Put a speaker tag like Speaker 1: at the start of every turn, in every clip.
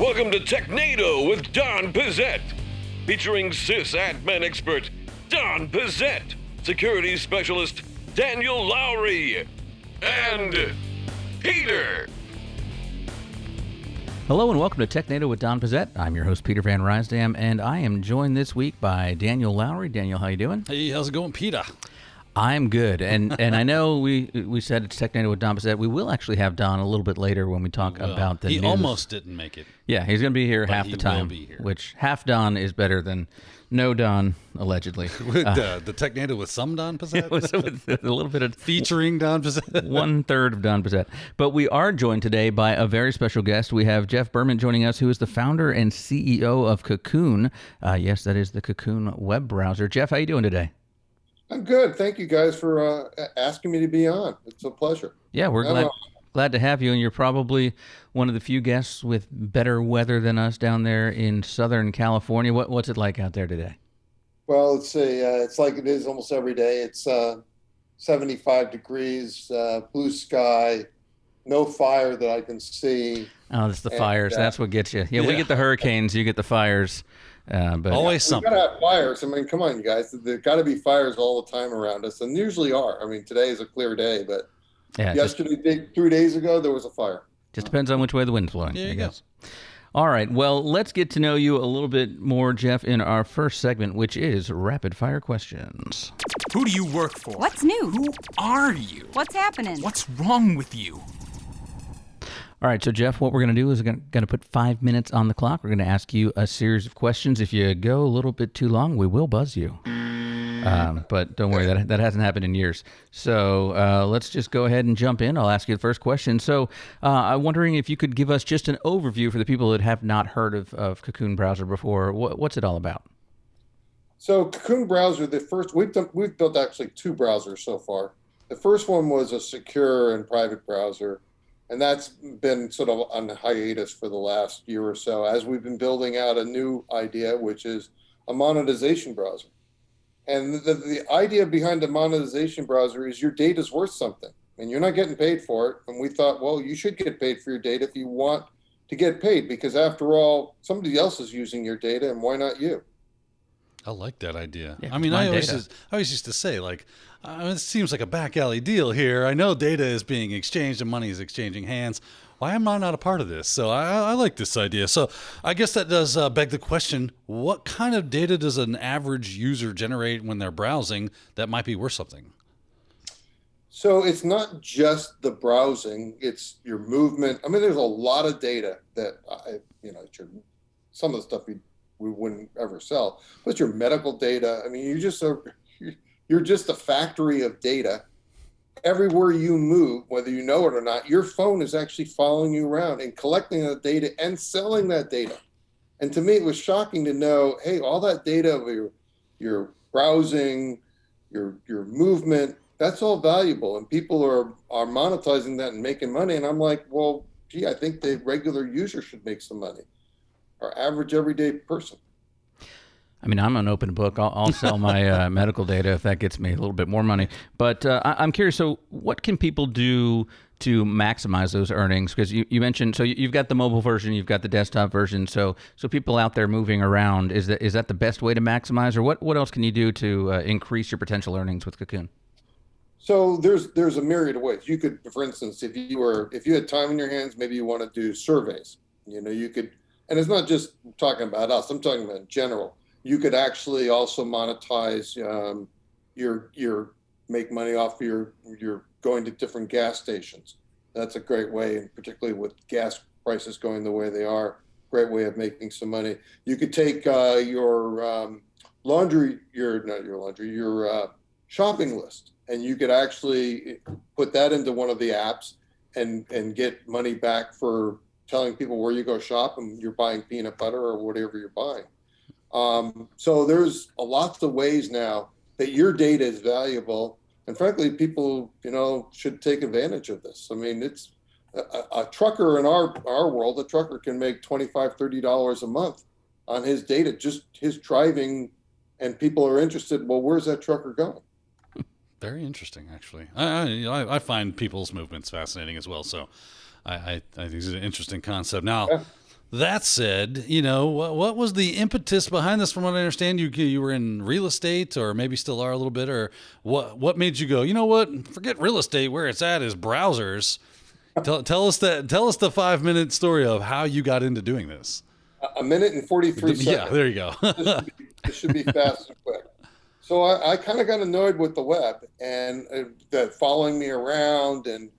Speaker 1: Welcome to Technado with Don Pezet, featuring sysadmin expert Don Pezet, security specialist Daniel Lowrie, and Peter.
Speaker 2: Hello and welcome to Technado with Don Pezet. I'm your host Peter Van Rysdam, and I am joined this week by Daniel Lowrie. Daniel, how you doing?
Speaker 3: Hey, how's it going, Peter?
Speaker 2: I'm good, and and I know we we said it's Technado with Don Pezet. We will actually have Don a little bit later when we talk
Speaker 3: Well,
Speaker 2: about the
Speaker 3: he
Speaker 2: news.
Speaker 3: almost didn't make it.
Speaker 2: yeah he's going to be here half
Speaker 3: he
Speaker 2: the
Speaker 3: will
Speaker 2: time,
Speaker 3: be here.
Speaker 2: which half Don is better than no Don allegedly.
Speaker 3: With uh, the Technado with some Don
Speaker 2: with, with a little bit of
Speaker 3: Featuring Don Pezet?
Speaker 2: one third of Don Pezet. But we are joined today by a very special guest. We have Jeff Berman joining us, who is the founder and CEO of Cocoon. Uh, yes, that is the Cocoon web browser. Jeff, how are you doing today?
Speaker 4: I'm good. Thank you guys for uh, asking me to be on. It's a pleasure.
Speaker 2: Yeah, we're glad glad to have you, and you're probably one of the few guests with better weather than us down there in Southern California. What what's it like out there today?
Speaker 4: Well, it's a uh, it's like it is almost every day. It's uh, 75 degrees, uh, blue sky, no fire that I can see.
Speaker 2: Oh, it's the
Speaker 4: And,
Speaker 2: fires.
Speaker 4: uh,
Speaker 2: That's what gets you. Yeah, we get the hurricanes. You get the fires. Uh, but
Speaker 3: Always
Speaker 4: We've
Speaker 3: something.
Speaker 4: got to have fires. I mean, come on, you guys. There got to be fires all the time around us, and usually are. I mean, today is a clear day, but
Speaker 2: yeah, it just,
Speaker 4: yesterday, three days ago, there was a fire.
Speaker 2: just depends on which way the wind's blowing.
Speaker 3: There
Speaker 2: I
Speaker 3: you go.
Speaker 2: All right. Well, let's get to know you a little bit more, Jeff, in our first segment, which is rapid fire questions.
Speaker 5: Who do you work for?
Speaker 6: What's new?
Speaker 5: Who are you?
Speaker 6: What's happening?
Speaker 5: What's wrong with you?
Speaker 2: All right, so Jeff, what we're going to do is we're going to put five minutes on the clock. We're going to ask you a series of questions. If you go a little bit too long, we will buzz you. Um, but don't worry, that, that hasn't happened in years. So uh, let's just go ahead and jump in. I'll ask you the first question. So uh, I'm wondering if you could give us just an overview for the people that have not heard of, of Cocoon Browser before. What, what's it all about?
Speaker 4: So Cocoon browser, the first we've done, we've built actually two browsers so far. The first one was a secure and private browser, and that's been sort of on hiatus for the last year or so as we've been building out a new idea, which is a monetization browser. And the, the idea behind the monetization browser is your data is worth something, and you're not getting paid for it. And we thought, well, you should get paid for your data if you want to get paid, because after all, somebody else is using your data, and why not you?
Speaker 3: I like that idea.
Speaker 2: Yeah,
Speaker 3: I mean, I always,
Speaker 2: data.
Speaker 3: used, I always used to say, like, uh, it seems like a back alley deal here. I know data is being exchanged and money is exchanging hands. Why am I not a part of this? So I, I like this idea. So I guess that does uh, beg the question what kind of data does an average user generate when they're browsing that might be worth something?
Speaker 4: So it's not just the browsing; it's your movement. I mean, there's a lot of data that I, you know, some of the stuff we we wouldn't ever sell, but your medical data. I mean, you just are you're just a factory of data. Everywhere you move, whether you know it or not, your phone is actually following you around and collecting that data and selling that data. And to me, it was shocking to know, hey, all that data of your your browsing, your your movement, that's all valuable, and people are are monetizing that and making money. And I'm like, well, gee, I think the regular user should make some money, our average everyday person.
Speaker 2: I mean, I'm an open book. I'll, I'll sell my uh, medical data if that gets me a little bit more money. But uh, I, I'm curious. So, what can people do to maximize those earnings? Because you, you mentioned so you- you've got the mobile version, you've got the desktop version. So, so people out there moving around is that is that the best way to maximize, or what what else can you do to uh, increase your potential earnings with Cocoon?
Speaker 4: So there's there's a myriad of ways. You could, for instance, if you were if you had time in your hands, maybe you want to do surveys. You know, you could, and it's not just talking about us. I'm talking about in general. You could actually also monetize um, your your make money off your your going to different gas stations. That's a great way, and particularly with gas prices going the way they are, great way of making some money. You could take uh, your um, laundry, your not your laundry, your uh, shopping list, and you could actually put that into one of the apps and and get money back for telling people where you go shop and you're buying peanut butter or whatever you're buying. Um, so there's a lots of ways now that your data is valuable, and frankly, people you know should take advantage of this. I mean, it's a, a- trucker in our our world. A trucker can make 25 30 dollars a month on his data, just his driving, and people are interested. Well, where's that trucker going?
Speaker 3: Very interesting, actually. I, I, I, I find people's movements fascinating as well. So I, I, I think it's an interesting concept. Now,
Speaker 4: Yeah.
Speaker 3: That said, you know what, what was the impetus behind this? From what I understand, you you were in real estate, or maybe still are a little bit, or what? What made you go? You know what? Forget real estate. Where it's at is browsers. tell, tell us that. Tell us the five minute story of how you got into doing this.
Speaker 4: A minute and 43 seconds.
Speaker 3: Yeah, there you go.
Speaker 4: this, should be, this should be fast and quick. So I, I kind of got annoyed with the web and uh, that following me around and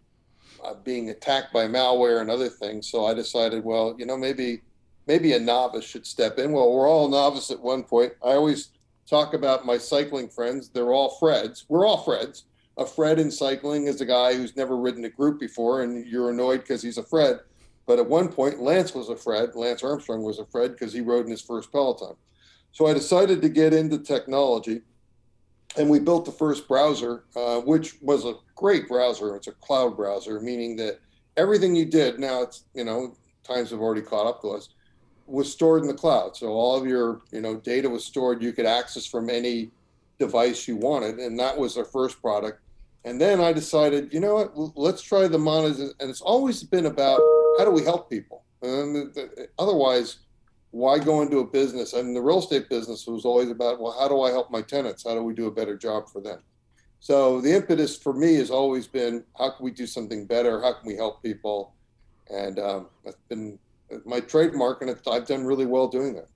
Speaker 4: being attacked by malware and other things. So I decided, well, you know, maybe maybe a novice should step in. Well, we're all novice at one point. I always talk about my cycling friends. They're all Freds. We're all Freds. A Fred in cycling is a guy who's never ridden a group before, and you're annoyed because he's a Fred. But at one point, Lance was a Fred. Lance Armstrong was a Fred because he rode in his first Peloton. So I decided to get into technology and we built the first browser, uh, which was a great browser. It's a cloud browser, meaning that everything you did now it's you know times have already caught up to us was stored in the cloud. So all of your you know data was stored. You could access from any device you wanted, and that was our first product. And then I decided, you know what, let's try the monetization. And it's always been about how do we help people. And otherwise, why go into a business? I mean, the real estate business was always about, well, how do I help my tenants? How do we do a better job for them? So the impetus for me has always been, how can we do something better? How can we help people? And um, that's been my trademark, and I've done really well doing that.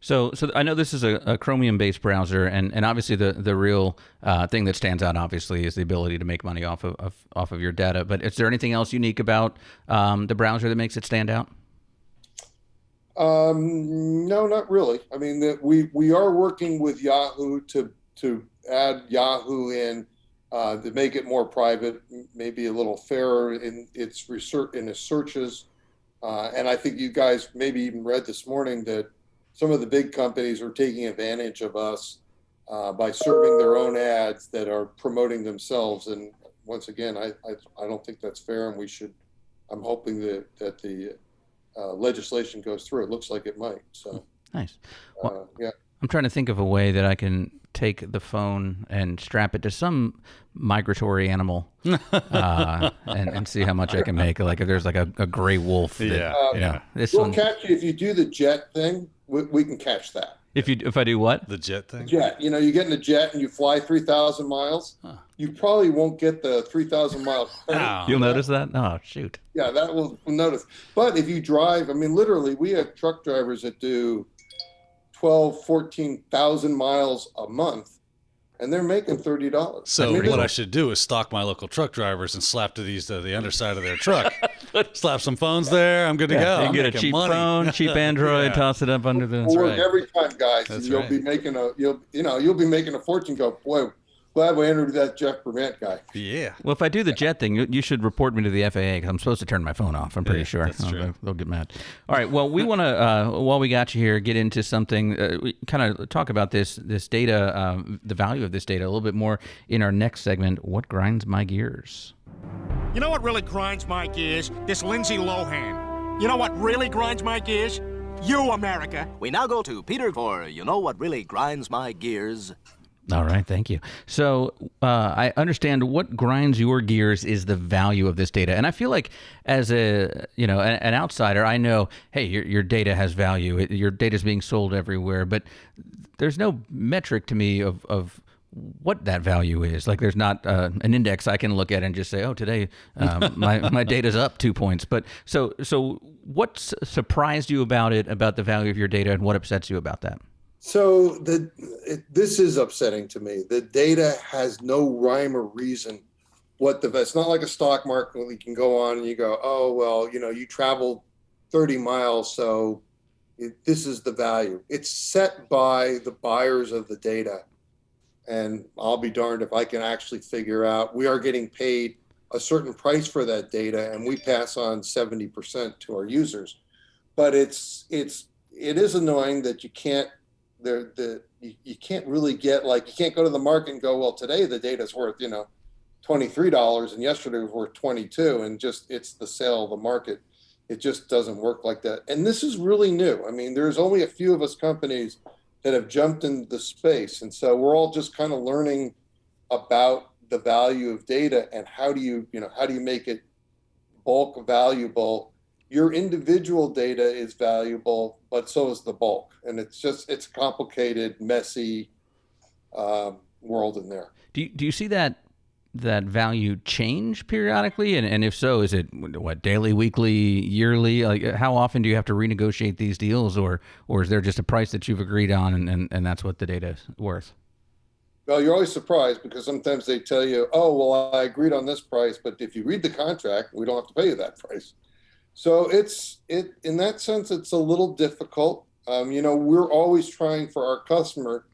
Speaker 2: So, so I know this is a, a Chromium-based browser, and, and obviously the the real uh, thing that stands out, obviously, is the ability to make money off of, of off of your data. But is there anything else unique about um, the browser that makes it stand out?
Speaker 4: Um, no, not really. I mean, that we we are working with Yahoo to to add Yahoo in uh, to make it more private, maybe a little fairer in its research in its searches. Uh, and I think you guys maybe even read this morning that some of the big companies are taking advantage of us uh, by serving their own ads that are promoting themselves. And once again, I, I, I don't think that's fair, and we should. I'm hoping that that the uh, legislation goes through. It looks like it might. So
Speaker 2: nice.
Speaker 4: Uh, yeah.
Speaker 2: I'm trying to think of a way that I can take the phone and strap it to some migratory animal uh, and, and, see how much I can make. Like if there's like a, a gray wolf. That,
Speaker 3: yeah.
Speaker 4: Um,
Speaker 2: yeah.
Speaker 4: This we'll one, catch you if you do the jet thing. We, we can catch that.
Speaker 2: If you if I do what?
Speaker 3: The jet thing.
Speaker 4: Jet. You know, you get in a jet and you fly three thousand miles. Huh. You probably won't get the three thousand miles.
Speaker 2: Oh, You'll notice that? Oh shoot.
Speaker 4: Yeah, that will notice. But if you drive, I mean, literally, we have truck drivers that do 12, 14,000 miles a month and they're making thirty dollars.
Speaker 3: So I mean, what I should do is stalk my local truck drivers and slap to these to the underside of their truck. slap some phones there. I'm good to
Speaker 2: yeah,
Speaker 3: go.
Speaker 2: You
Speaker 3: I'm
Speaker 2: get a cheap
Speaker 3: money.
Speaker 2: phone, cheap Android, yeah. toss it up under the.
Speaker 4: We'll work right. every time, guys.
Speaker 3: That's
Speaker 4: you'll
Speaker 3: right.
Speaker 4: be making a you'll you know you'll be making a fortune. Go boy, glad we interviewed that Jeff Prevent guy.
Speaker 3: Yeah.
Speaker 2: Well, if I do the jet thing, you, you should report me to the FAA because I'm supposed to turn my phone off. I'm pretty
Speaker 3: Yeah,
Speaker 2: sure.
Speaker 3: that's
Speaker 2: Oh,
Speaker 3: true.
Speaker 2: They'll, they'll get mad. All right. Well, we want to, uh, while we got you here, get into something. Uh, we kind of talk about this this data, uh, the value of this data, a little bit more in our next segment. What grinds my gears?
Speaker 6: You know what really grinds my gears? This Lindsay Lohan. You know what really grinds my gears? You, America.
Speaker 7: We now go to Peter for You Know What Really Grinds My Gears.
Speaker 2: All right, thank you. So uh, I understand what grinds your gears is the value of this data, and I feel like as a you know an, an outsider, I know hey your your data has value. It, your data is being sold everywhere, but there's no metric to me of of what that value is. Like there's not uh, an index I can look at and just say, oh, today um, my my data's up two points. But so so what surprised you about it, about the value of your data, and what upsets you about that?
Speaker 4: So the it, this is upsetting to me. The data has no rhyme or reason. What the it's not like a stock market where you can go on and you go, oh well, you know, you traveled 30 miles, so it, this is the value. It's set by the buyers of the data, and I'll be darned if I can actually figure out. We are getting paid a certain price for that data, and we pass on 70% to our users. But it's it's it is annoying that you can't the the you, you can't really get like you can't go to the market and go well today the data's worth you know twenty three dollars and yesterday was worth twenty two and just it's the sale of the market. It just doesn't work like that. And this is really new. I mean there's only a few of us companies that have jumped into the space. And so we're all just kind of learning about the value of data and how do you you know how do you make it bulk valuable your individual data is valuable, but so is the bulk. And it's just it's a complicated, messy um, world in there.
Speaker 2: Do you, do you see that that value change periodically? And, and if so, is it what daily, weekly, yearly? Like how often do you have to renegotiate these deals, or or is there just a price that you've agreed on, and, and, and that's what the data is worth?
Speaker 4: Well, you're always surprised because sometimes they tell you, "Oh, well, I agreed on this price, but if you read the contract, we don't have to pay you that price." So it's it in that sense, it's a little difficult. Um, you know, we're always trying for our customer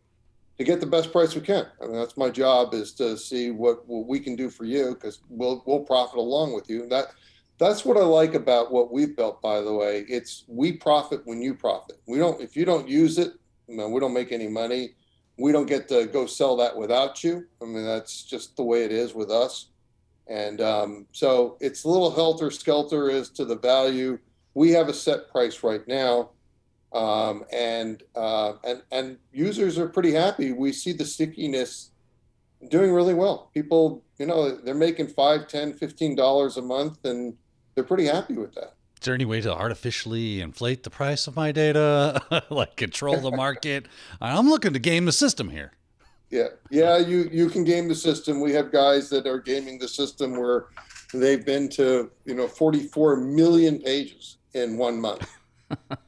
Speaker 4: to get the best price we can. I mean, that's my job is to see what, what we can do for you because we'll we'll profit along with you. That that's what I like about what we've built. By the way, it's we profit when you profit. We don't if you don't use it, you know, we don't make any money. We don't get to go sell that without you. I mean, that's just the way it is with us. And um, so it's a little helter skelter as to the value. We have a set price right now um, and uh, and and users are pretty happy. We see the stickiness doing really well. People, you know, they're making five, ten, fifteen dollars a month, and they're pretty happy with that.
Speaker 3: Is there any way to artificially inflate the price of my data, like control the market? I'm looking to game the system here.
Speaker 4: Yeah, yeah, you you can game the system. We have guys that are gaming the system where they've been to you know 44 million pages in one month.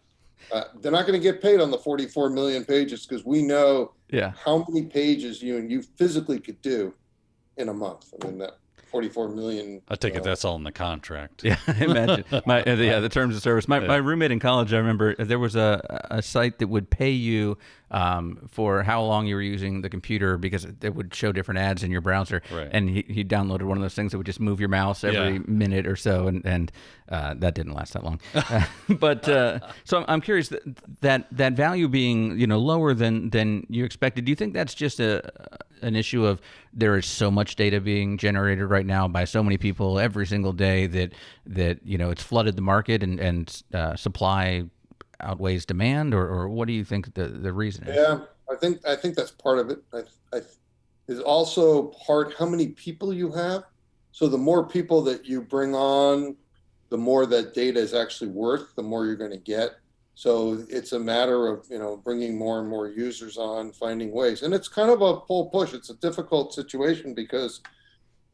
Speaker 4: Uh, they're not going to get paid on the 44 million pages because we know
Speaker 2: Yeah.
Speaker 4: how many pages you and you physically could do in a month. I mean, that 44 million.
Speaker 3: I take it
Speaker 4: uh,
Speaker 3: that's all in the contract.
Speaker 2: Yeah, imagine my uh, yeah the terms of service. My, my roommate in college, I remember there was a a site that would pay you um, for how long you were using the computer because it would show different ads in your browser.
Speaker 3: Right.
Speaker 2: And he, he downloaded one of those things that would just move your mouse every
Speaker 3: Yeah.
Speaker 2: minute or so, and and uh, that didn't last that long. Uh, but uh, so I'm, I'm curious that, that that value being you know lower than than you expected. Do you think that's just a an issue of there is so much data being generated right now by so many people every single day that that you know it's flooded the market and and uh, supply outweighs demand, or, or what do you think the the reason is?
Speaker 4: Yeah, I think I think that's part of it. I, I is also part how many people you have. So the more people that you bring on, the more that data is actually worth. The more you're going to get. So it's a matter of you know bringing more and more users on, finding ways, and it's kind of a pull push. It's a difficult situation because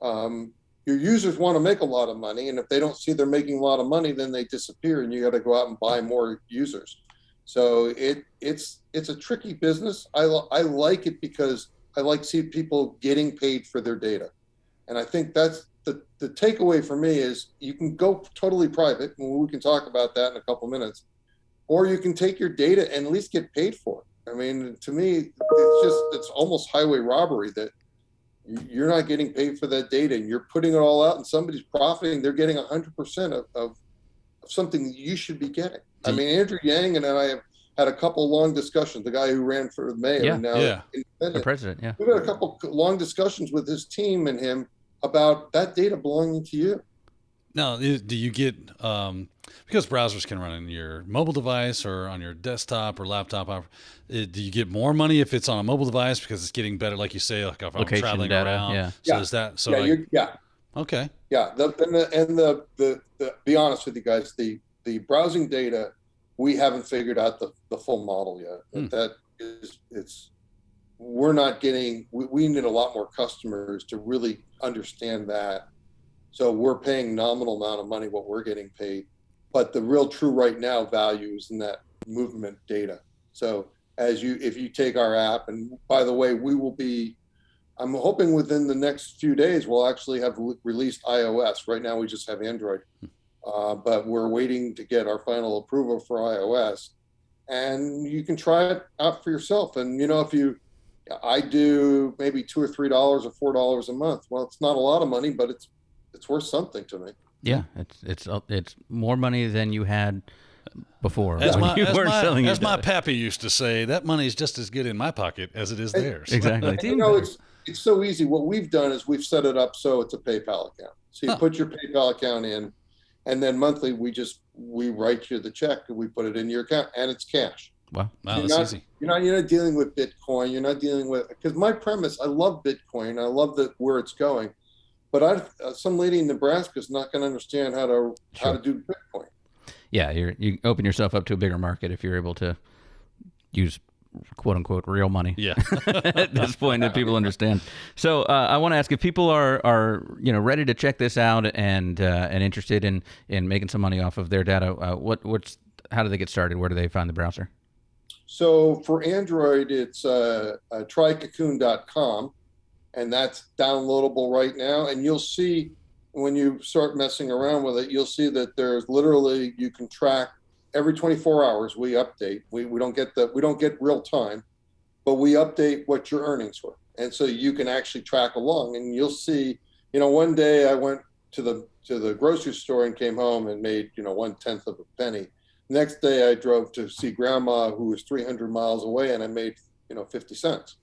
Speaker 4: um, your users want to make a lot of money, and if they don't see they're making a lot of money, then they disappear, and you got to go out and buy more users. So it it's it's a tricky business. I I like it because I like see people getting paid for their data, and I think that's the the takeaway for me is you can go totally private, and we can talk about that in a couple minutes, or you can take your data and at least get paid for it. I mean, to me, it's just it's almost highway robbery that you- you're not getting paid for that data, and you're putting it all out, and somebody's profiting. They're getting hundred percent of, of of something you should be getting. I mm. mean, Andrew Yang and I have had a couple long discussions. The guy who ran for mayor
Speaker 2: Yeah.
Speaker 4: and now
Speaker 3: Yeah.
Speaker 2: The president, yeah.
Speaker 4: We've had a couple long discussions with his team and him about that data belonging to you.
Speaker 3: Now, i- do you get um, because browsers can run on your mobile device or on your desktop or laptop? uh, Do you get more money if it's on a mobile device because it's getting better, like you say, like if I'm
Speaker 2: Location
Speaker 3: traveling
Speaker 2: data,
Speaker 3: around?
Speaker 2: yeah.
Speaker 3: So
Speaker 4: Yeah.
Speaker 3: is that so?
Speaker 4: yeah,
Speaker 3: like-
Speaker 4: you're, yeah,
Speaker 3: okay.
Speaker 4: yeah. The, and the and the, the the be honest with you guys, the the browsing data, we haven't figured out the the full model yet.
Speaker 3: Hmm.
Speaker 4: That is, it's we're not getting. We, we need a lot more customers to really understand that. So we're paying nominal amount of money what we're getting paid, but the real true right now value is in that movement data. So as you if you take our app, and by the way, we will be I'm hoping within the next few days we'll actually have re- released iOS. Right now we just have Android, uh, but we're waiting to get our final approval for iOS. And you can try it out for yourself. And you know, if you, I do maybe two or three dollars or four dollars a month. Well, it's not a lot of money, but it's it's worth something to me.
Speaker 2: Yeah, it's it's uh, it's more money than you had before
Speaker 3: As my,
Speaker 2: you
Speaker 3: as my,
Speaker 2: selling
Speaker 3: as my pappy used to say, that money's just as good in my pocket as it is
Speaker 4: Hey,
Speaker 3: theirs.
Speaker 2: Exactly. It's
Speaker 4: you know, it's it's so easy. What we've done is we've set it up so it's a PayPal account. So you
Speaker 3: Huh.
Speaker 4: put your PayPal account in, and then monthly we just we write you the check and we put it in your account, and it's cash.
Speaker 2: Wow.
Speaker 3: Wow,
Speaker 4: You're
Speaker 3: that's
Speaker 4: not-
Speaker 3: easy.
Speaker 4: You're not you're not dealing with Bitcoin. You're not dealing with because my premise. I love Bitcoin. I love the where it's going, but I uh, some lady in Nebraska is not going to understand how to how to do Bitcoin.
Speaker 2: yeah, you're you open yourself up to a bigger market if you're able to use quote unquote real money.
Speaker 3: Yeah.
Speaker 2: at this point that people understand. So uh, I want to ask if people are are you know ready to check this out and uh, and interested in in making some money off of their data. Uh, what what's how do they get started? Where do they find the browser?
Speaker 4: So for Android, it's uh, uh, trycocoon.com, and that's downloadable right now. And you'll see when you start messing around with it, you'll see that there's literally you can track every 24 hours. We update. We we don't get the we don't get real time, but we update what your earnings were, and so you can actually track along. And you'll see. You know, one day I went to the to the grocery store and came home and made you know one tenth of a penny Next day, I drove to see grandma, who was 300 miles away, and I made, you know, 50 cents.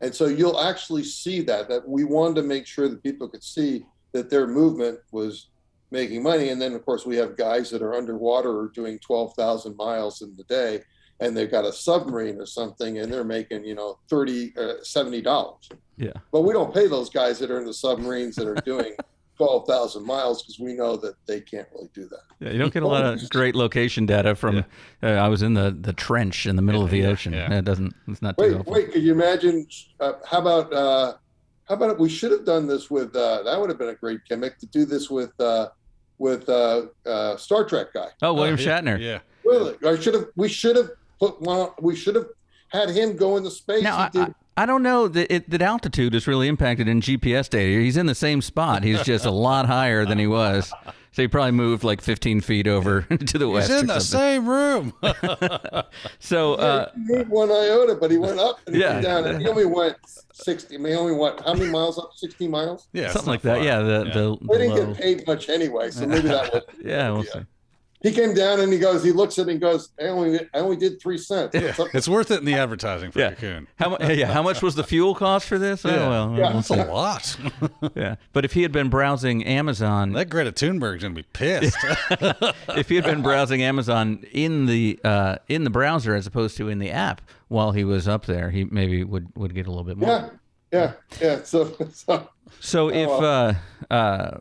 Speaker 4: And so you'll actually see that, that we wanted to make sure that people could see that their movement was making money. And then, of course, we have guys that are underwater or doing 12,000 miles in the day, and they've got a submarine or something, and they're making, you know, 30, uh, $70.
Speaker 2: Yeah.
Speaker 4: But we don't pay those guys that are in the submarines that are doing 12,000 miles because we know that they can't really do that.
Speaker 2: Yeah, you don't get a lot of great location data from. Uh, I was in the, the trench in the middle of the ocean.
Speaker 3: yeah.
Speaker 2: It doesn't. It's not
Speaker 4: Wait,
Speaker 2: helpful.
Speaker 4: wait, could you imagine? Uh, how about, uh, how about we should have done this with, uh, that would have been a great gimmick to do this with, uh, with uh, uh, Star Trek guy.
Speaker 2: Oh, William
Speaker 3: Oh,
Speaker 2: Shatner.
Speaker 3: Yeah.
Speaker 4: Really? I should have, we should have put one, we should have had him go into space.
Speaker 2: Now,
Speaker 4: He
Speaker 2: I,
Speaker 4: did-
Speaker 2: I, I don't know that it, that altitude is really impacted in GPS data. He's in the same spot. He's just a lot higher than he was. So he probably moved like 15 feet over to the west.
Speaker 3: He's in
Speaker 2: or
Speaker 3: the same room.
Speaker 2: So uh,
Speaker 4: he moved one iota, but he went up and he
Speaker 2: Yeah.
Speaker 4: went down, and he only went sixty. I mean, he only went how many miles up? Sixty miles.
Speaker 3: yeah.
Speaker 2: something
Speaker 3: not
Speaker 2: like that.
Speaker 3: far.
Speaker 2: Yeah, the the,
Speaker 4: We didn't
Speaker 2: low.
Speaker 4: get paid much anyway, so maybe that was.
Speaker 2: Yeah, we'll see.
Speaker 4: He came down and he goes, he looks at it and goes, I only, I only did three cents. It's
Speaker 3: It's worth it in the advertising for
Speaker 2: Yeah.
Speaker 3: Cocoon.
Speaker 2: How, yeah, how much was the fuel cost for this? Oh, well,
Speaker 4: Yeah.
Speaker 3: That's a lot.
Speaker 2: yeah. But if he had been browsing Amazon,
Speaker 3: that Greta Thunberg's gonna be pissed.
Speaker 2: if he had been browsing Amazon in the uh, in the browser as opposed to in the app while he was up there, he maybe would would get a little bit more.
Speaker 4: yeah, yeah, yeah. So, so
Speaker 2: So if uh, uh,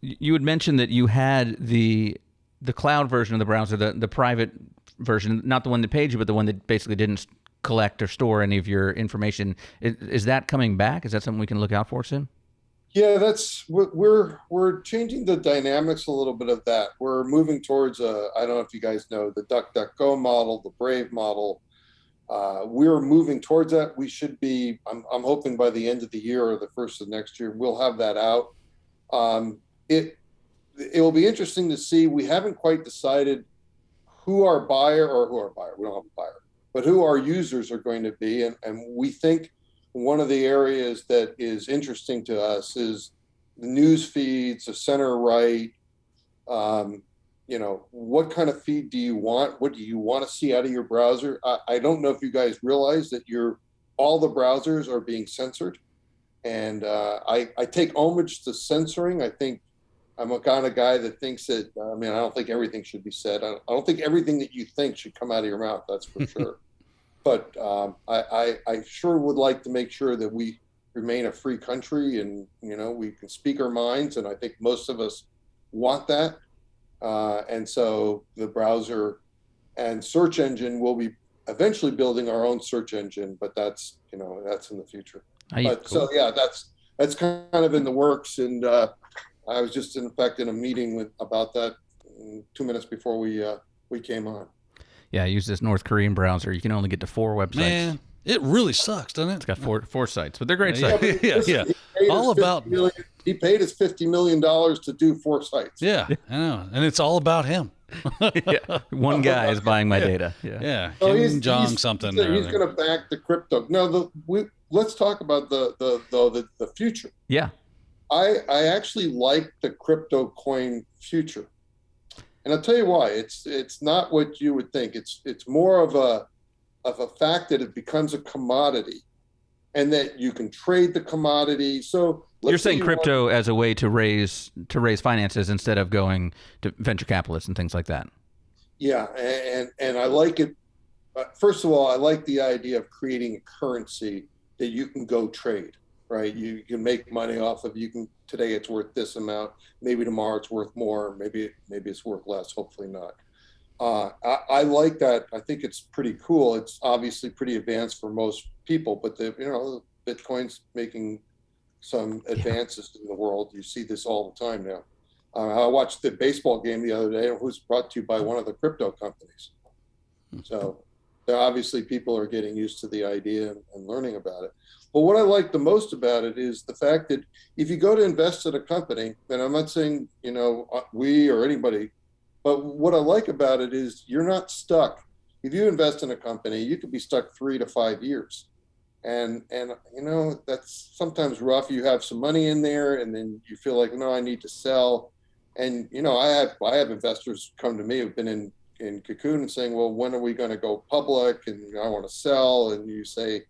Speaker 2: you had mentioned that you had the the cloud version of the browser, the the private version, not the one that paid you, but the one that basically didn't collect or store any of your information, is, is that coming back? Is that something we can look out for soon?
Speaker 4: yeah, that's we're we're changing the dynamics a little bit of that. We're moving towards a. I don't know if you guys know the DuckDuckGo model, the Brave model. Uh, we're moving towards that. We should be. I'm I'm hoping by the end of the year or the first of next year, we'll have that out. Um, it it will be interesting to see. We haven't quite decided who our buyer or who our buyer. We don't have a buyer, but who our users are going to be, and and we think one of the areas that is interesting to us is the news feeds, the center right. Um, you know, what kind of feed do you want? What do you want to see out of your browser? I, I don't know if you guys realize that your all the browsers are being censored, and uh, I I take homage to censoring. I think I'm a kind of guy that thinks that. I mean, I don't think everything should be said. I don't, I don't think everything that you think should come out of your mouth. That's for sure. But um, I, I I sure would like to make sure that we remain a free country, and you know we can speak our minds. And I think most of us want that. Uh, and so the browser and search engine will be eventually building our own search engine, but that's you know that's in the future. But so yeah, that's that's kind of in the works, and uh, I was just in fact in a meeting with about that mm, two minutes before we uh, we came on.
Speaker 2: Yeah, I use this North Korean browser. You can only get to four websites.
Speaker 3: Man, it really sucks, doesn't it?
Speaker 2: It's got four four sites, but they're great
Speaker 3: Yeah.
Speaker 2: sites.
Speaker 3: Yeah,
Speaker 4: Listen,
Speaker 3: yeah. All about-
Speaker 4: 50 million, he paid us fifty million dollars to do four sites.
Speaker 3: Yeah, I know, and it's all about him.
Speaker 2: yeah. One guy is buying my data. Yeah.
Speaker 3: Yeah,
Speaker 4: So
Speaker 3: Kim
Speaker 4: he's-
Speaker 3: Jong
Speaker 4: he's-
Speaker 3: something.
Speaker 4: He's, he's going to back the crypto. No, the we let's talk about the the the the, the future.
Speaker 2: Yeah.
Speaker 4: I I actually like the crypto coin future, and I'll tell you why. It's it's not what you would think. It's it's more of a of a fact that it becomes a commodity, and that you can trade the commodity. So let's
Speaker 2: You're
Speaker 4: say
Speaker 2: saying
Speaker 4: you want-
Speaker 2: crypto as a way to raise to raise finances instead of going to venture capitalists and things like that.
Speaker 4: Yeah, and and I like it. First of all, I like the idea of creating a currency that you can go trade. Right, you can make money off of. You can today it's worth this amount. Maybe tomorrow it's worth more. Maybe maybe it's worth less. Hopefully not. uh, I, I like that. I think it's pretty cool. It's obviously pretty advanced for most people, but the you know Bitcoin's making some advances in the world. You see this all the time now. Uh, I watched the baseball game the other day. It was brought to you by one of the crypto companies. So obviously people are getting used to the idea and learning about it. But what I like the most about it is the fact that if you go to invest in a company, and I'm not saying you know uh, we or anybody, but what I like about it is you're not stuck. If you invest in a company, you could be stuck three to five years, and and you know that's sometimes rough. You have some money in there, and then you feel like no, I need to sell, and you know I have I have investors come to me who've been in in Cocoon and saying, well, when are we going to go public? And I want to sell, and you say,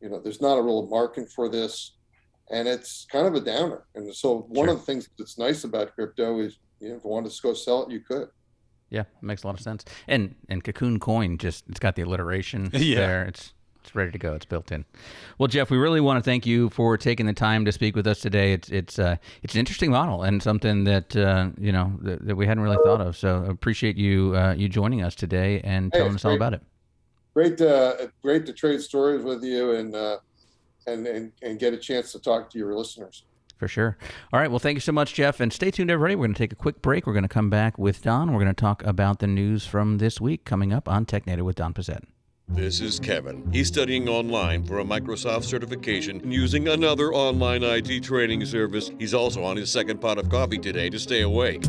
Speaker 4: you know, there's not a real market for this, and it's kind of a downer. And so one
Speaker 2: Sure.
Speaker 4: of the things that's nice about crypto is, you know, if you wanted to go sell it, you could.
Speaker 2: Yeah, it makes a lot of sense. And and Cocoon Coin just it's got the alliteration
Speaker 3: Yeah.
Speaker 2: there. It's it's ready to go. It's built in. Well, Jeff, we really want to thank you for taking the time to speak with us today. It's it's uh, it's an interesting model and something that uh, you know that, that we hadn't really thought of. So appreciate you uh, you joining us today and
Speaker 4: Hey,
Speaker 2: telling
Speaker 4: it's
Speaker 2: us all
Speaker 4: great.
Speaker 2: about it.
Speaker 4: Great, to, great to trade stories with you and uh, and and and get a chance to talk to your listeners.
Speaker 2: For sure. All right. Well, thank you so much, Jeff. And stay tuned, everybody. We're going to take a quick break. We're going to come back with Don. We're going to talk about the news from this week coming up on Technado with Don Pezet.
Speaker 1: This is Kevin. He's studying online for a Microsoft certification and using another online IT training service. He's also on his second pot of coffee today to stay awake.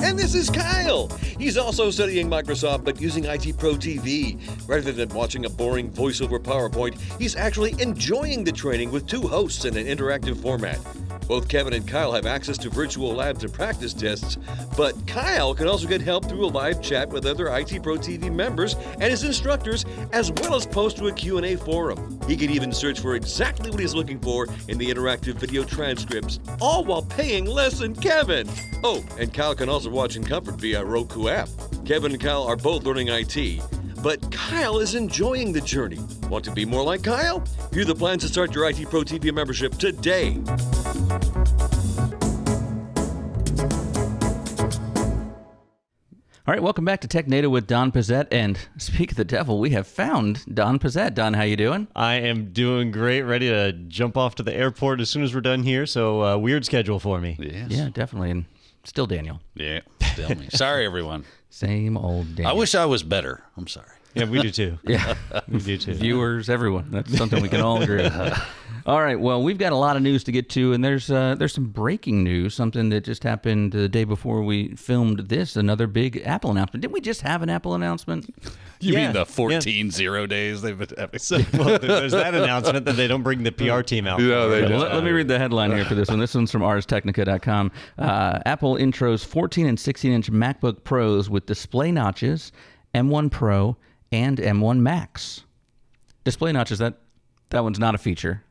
Speaker 1: And this is Kyle. He's also studying Microsoft but using IT Pro TV. Rather than watching a boring voiceover PowerPoint, he's actually enjoying the training with two hosts in an interactive format. Both Kevin and Kyle have access to virtual labs and practice tests, but Kyle can also get help through a live chat with other IT Pro TV members and his instructors, as well as post to a Q&A forum. He can even search for exactly what he's looking for in the interactive video transcripts, all while paying less than Kevin. Oh, and Kyle can also watch in comfort via Roku app. Kevin and Kyle are both learning IT, but Kyle is enjoying the journey. Want to be more like Kyle? View the plans to start your IT Pro TV membership today.
Speaker 2: All right, welcome back to Technado with Don Pezet. And speak of the devil, we have found Don Pezet. Don, how you doing?
Speaker 8: I am doing great, ready to jump off to the airport as soon as we're done here. So, uh, weird schedule for me.
Speaker 3: Yes.
Speaker 2: Yeah, definitely. And still Daniel.
Speaker 3: Yeah. Tell me. Sorry, everyone.
Speaker 2: Same old Daniel.
Speaker 3: I wish I was better. I'm sorry.
Speaker 8: Yeah, we do too.
Speaker 2: Yeah.
Speaker 8: we do too.
Speaker 2: Viewers, everyone. That's something we can all agree on. All right. Well, we've got a lot of news to get to, and there's uh, there's some breaking news. Something that just happened the day before we filmed this. Another big Apple announcement. Didn't we just have an Apple announcement?
Speaker 3: You
Speaker 8: Yeah,
Speaker 3: mean the
Speaker 8: yeah.
Speaker 3: 14 zero days they've been having?
Speaker 8: So, well, there's that announcement that they don't bring the PR team out.
Speaker 3: Yeah,
Speaker 8: for
Speaker 3: they
Speaker 8: it.
Speaker 3: don't.
Speaker 2: Let, let me read the headline here for this one. This one's from ArsTechnica.com. Uh, Apple intros 14 and 16 inch MacBook Pros with display notches, M1 Pro, and M1 Max. Display notches. That that one's not a feature.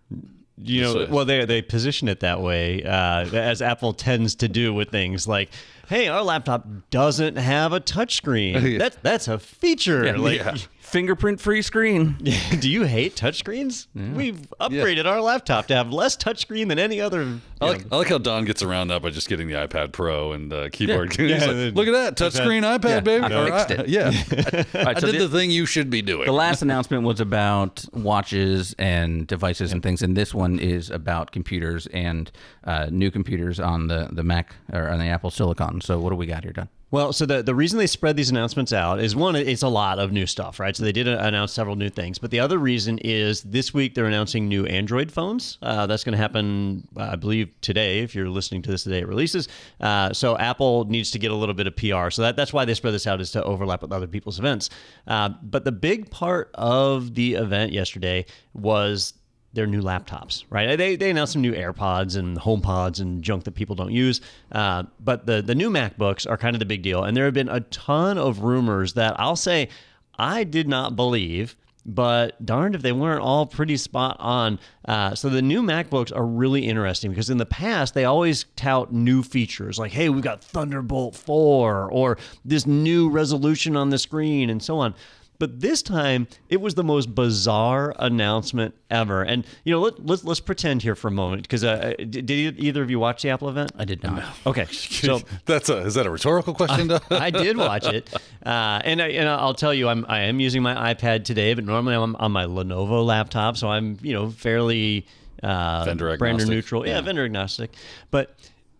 Speaker 8: You know,
Speaker 3: So-
Speaker 8: well, they they position it that way, uh, as Apple tends to do with things like, "Hey, our laptop doesn't have a touchscreen. That's that's a feature." like,
Speaker 2: Fingerprint free screen.
Speaker 8: do you hate touchscreens? We've upgraded our laptop to have less touchscreen than any other.
Speaker 3: I like, I like how Don gets around that by just getting the iPad Pro and uh, keyboard.
Speaker 2: Yeah.
Speaker 8: Yeah,
Speaker 3: like, Look at that touchscreen iPad,
Speaker 2: Yeah,
Speaker 3: baby.
Speaker 2: I
Speaker 3: Or
Speaker 2: fixed
Speaker 3: I-
Speaker 2: it.
Speaker 3: yeah,
Speaker 2: All right,
Speaker 3: I
Speaker 2: so
Speaker 3: did
Speaker 2: the,
Speaker 3: the thing you should be doing.
Speaker 2: the last announcement was about watches and devices and things, and this one is about computers and uh, new computers on the, the Mac or on the Apple Silicon. So what do we got here, Don?
Speaker 8: Well, so the, the reason they spread these announcements out is one, it's a lot of new stuff, right? So they did announce several new things. But the other reason is this week they're announcing new Android phones. Uh, that's going to happen, uh, I believe, today, if you're listening to this the day it releases. Uh, so Apple needs to get a little bit of PR. So that, that's why they spread this out, is to overlap with other people's events. Uh, but the big part of the event yesterday was their new laptops, right? They, they announced some new AirPods and HomePods and junk that people don't use. Uh, but the, the new MacBooks are kind of the big deal. And there have been a ton of rumors that I'll say I did not believe, but darned if they weren't all pretty spot on. Uh, so the new MacBooks are really interesting because in the past, they always tout new features like, hey, we've got Thunderbolt 4 or this new resolution on the screen and so on. But this time, it was the most bizarre announcement ever. And you know, let, let's let's pretend here for a moment because uh, did, did either of you watch the Apple event?
Speaker 2: I did not.
Speaker 8: Okay, so
Speaker 3: That's a is that a rhetorical question? Doug?
Speaker 8: I did watch it, uh, and I, and I'll tell you, I'm I am using my iPad today, but normally I'm on my Lenovo laptop, so I'm you know fairly uh,
Speaker 3: Vendor
Speaker 8: brand
Speaker 3: agnostic.
Speaker 8: neutral, yeah, vendor agnostic. But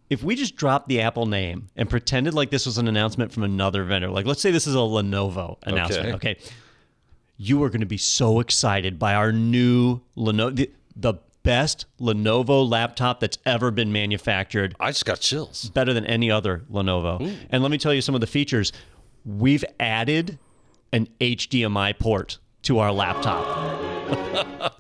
Speaker 8: if we just dropped the Apple name and pretended like this was an announcement from another vendor, like let's say this is a Lenovo announcement, okay? You are going to be so excited by our new Lenovo, the, the best Lenovo laptop that's ever been manufactured
Speaker 3: I just got chills.
Speaker 8: better than any other Lenovo. And let me tell you some of the features. We've added an HDMI port to our laptop.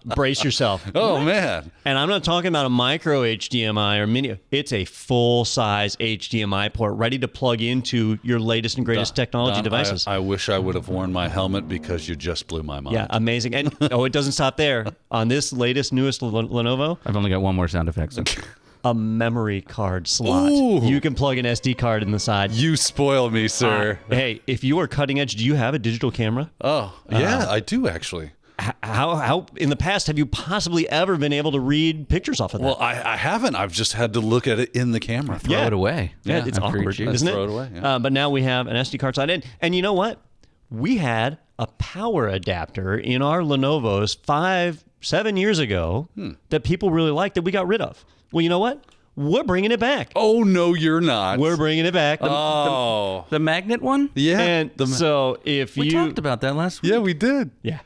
Speaker 8: Brace yourself.
Speaker 3: Oh man,
Speaker 8: And I'm not talking about a micro HDMI or mini. It's a full size HDMI port ready to plug into your latest and greatest technology
Speaker 3: Don,
Speaker 8: devices.
Speaker 3: I, I wish I would have worn my helmet because you just blew my mind.
Speaker 8: yeah, amazing. And oh, it doesn't stop there. On this latest, newest Len- Lenovo,
Speaker 2: I've only got one more sound effect. So.
Speaker 8: a memory card slot.
Speaker 3: Ooh.
Speaker 8: You can plug an SD card in the side.
Speaker 3: You spoil me, sir.
Speaker 8: Hey, if you are cutting edge, do you have a digital camera?
Speaker 3: oh, yeah, uh-huh. I do actually.
Speaker 8: H- How how in the past have you possibly ever been able to read pictures off of that?
Speaker 3: Well, I, I haven't. I've just had to look at it in the camera.
Speaker 2: Throw
Speaker 8: Yeah.
Speaker 2: it away.
Speaker 8: yeah, it's
Speaker 2: after
Speaker 8: awkward, isn't it?
Speaker 3: Throw it away, yeah.
Speaker 8: Uh, but now we have an SD card slot, and and you know what? We had a power adapter in our Lenovo's five seven years ago
Speaker 3: Hmm.
Speaker 8: that people really liked that we got rid of. Well, you know what? We're bringing it back.
Speaker 3: Oh no, you're not.
Speaker 8: We're bringing it back.
Speaker 3: oh,
Speaker 2: The magnet one?
Speaker 3: yeah.
Speaker 8: and
Speaker 3: the-
Speaker 8: so if
Speaker 2: We
Speaker 8: you
Speaker 2: talked about that last week.
Speaker 3: yeah, we did.
Speaker 8: Yeah.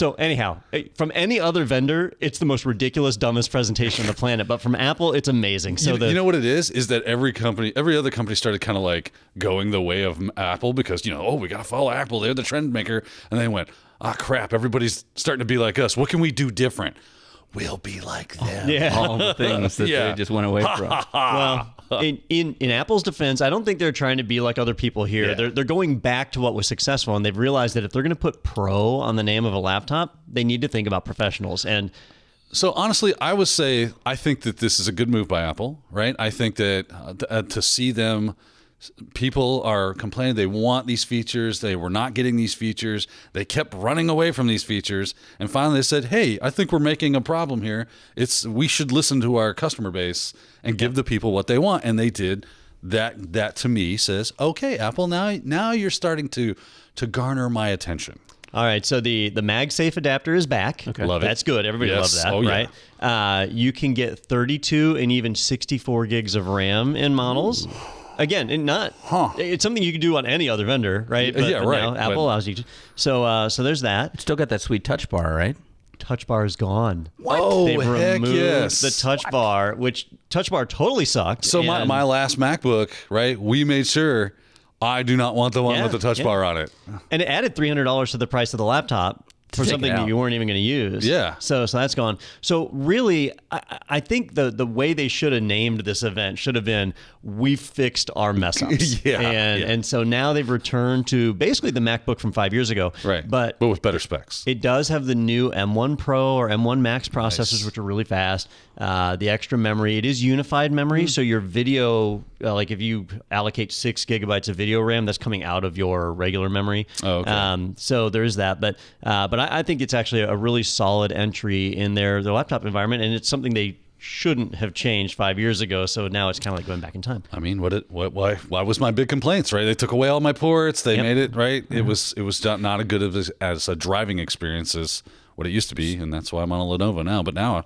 Speaker 8: So anyhow, eh, from any other vendor, it's the most ridiculous, dumbest presentation on the planet. But from Apple, it's amazing. So
Speaker 3: you,
Speaker 8: the
Speaker 3: you know what it is? Is that every company, every other company started kind of like going the way of Apple because you know, oh, we got to follow Apple. They're the trend maker, and they went, ah, crap. Everybody's starting to be like us. What can we do different? We'll be like them.
Speaker 8: yeah.
Speaker 2: All the things that
Speaker 3: Yeah.
Speaker 2: they just went away from.
Speaker 8: well, in, in in Apple's defense, I don't think they're trying to be like other people here.
Speaker 3: Yeah.
Speaker 8: They're they're going back to what was successful, and they've realized that if they're going to put "pro" on the name of a laptop, they need to think about professionals. And
Speaker 3: So honestly, I would say I think that this is a good move by Apple, right? I think that uh, th- uh, to see them, people are complaining they want these features, they were not getting these features, they kept running away from these features, and finally they said, "Hey, I think we're making a problem here. It's we should listen to our customer base and give the people what they want," and they did. That that to me says, "Okay, Apple, now now you're starting to to garner my attention."
Speaker 8: all right, so the the MagSafe adapter is back. Okay,
Speaker 3: Love it.
Speaker 8: That's good. Everybody
Speaker 3: Yes.
Speaker 8: loves that,
Speaker 3: Oh, yeah.
Speaker 8: right? Uh, you can get 32 and even 64 gigs of RAM in models. Again, and not it's something you can do on any other vendor, right?
Speaker 3: Yeah, right,
Speaker 8: now
Speaker 3: but-
Speaker 8: Apple allows you to. So, uh, so there's that.
Speaker 2: Still got that sweet touch bar, right?
Speaker 8: Touch bar is gone.
Speaker 3: Oh,
Speaker 8: They've
Speaker 3: heck
Speaker 8: removed
Speaker 3: yes.
Speaker 8: the touch bar, which touch bar totally sucked.
Speaker 3: So my, my last MacBook, right? We made sure I do not want the one
Speaker 8: Yeah,
Speaker 3: with the touch
Speaker 8: yeah.
Speaker 3: bar on it.
Speaker 8: and it added three hundred dollars to the price of the laptop for something that you weren't even going to use.
Speaker 3: Yeah.
Speaker 8: So so that's gone. So really, I, I think the the way they should have named this event should have been "We fixed our mess ups."
Speaker 3: Yeah,
Speaker 8: And
Speaker 3: yeah.
Speaker 8: and so now they've returned to basically the MacBook from five years ago.
Speaker 3: Right.
Speaker 8: But
Speaker 3: but with better specs.
Speaker 8: it does have the new M1 Pro or M1 Max processors, which are really fast. Uh, the extra memory, it is unified memory, so your video, uh, like if you allocate six gigabytes of video RAM, that's coming out of your regular memory.
Speaker 3: Oh, okay.
Speaker 8: Um, so there's that, but uh, but I, I think it's actually a really solid entry in their their laptop environment, and it's something they shouldn't have changed five years ago. So now it's kind of like going back in time.
Speaker 3: I mean, what it what why why was my big complaints, right? They took away all my ports. They
Speaker 8: Yep.
Speaker 3: made it right. It mm-hmm. was it was not, not a good of as, as a driving experience as what it used to be, and that's why I'm on a Lenovo now. But now,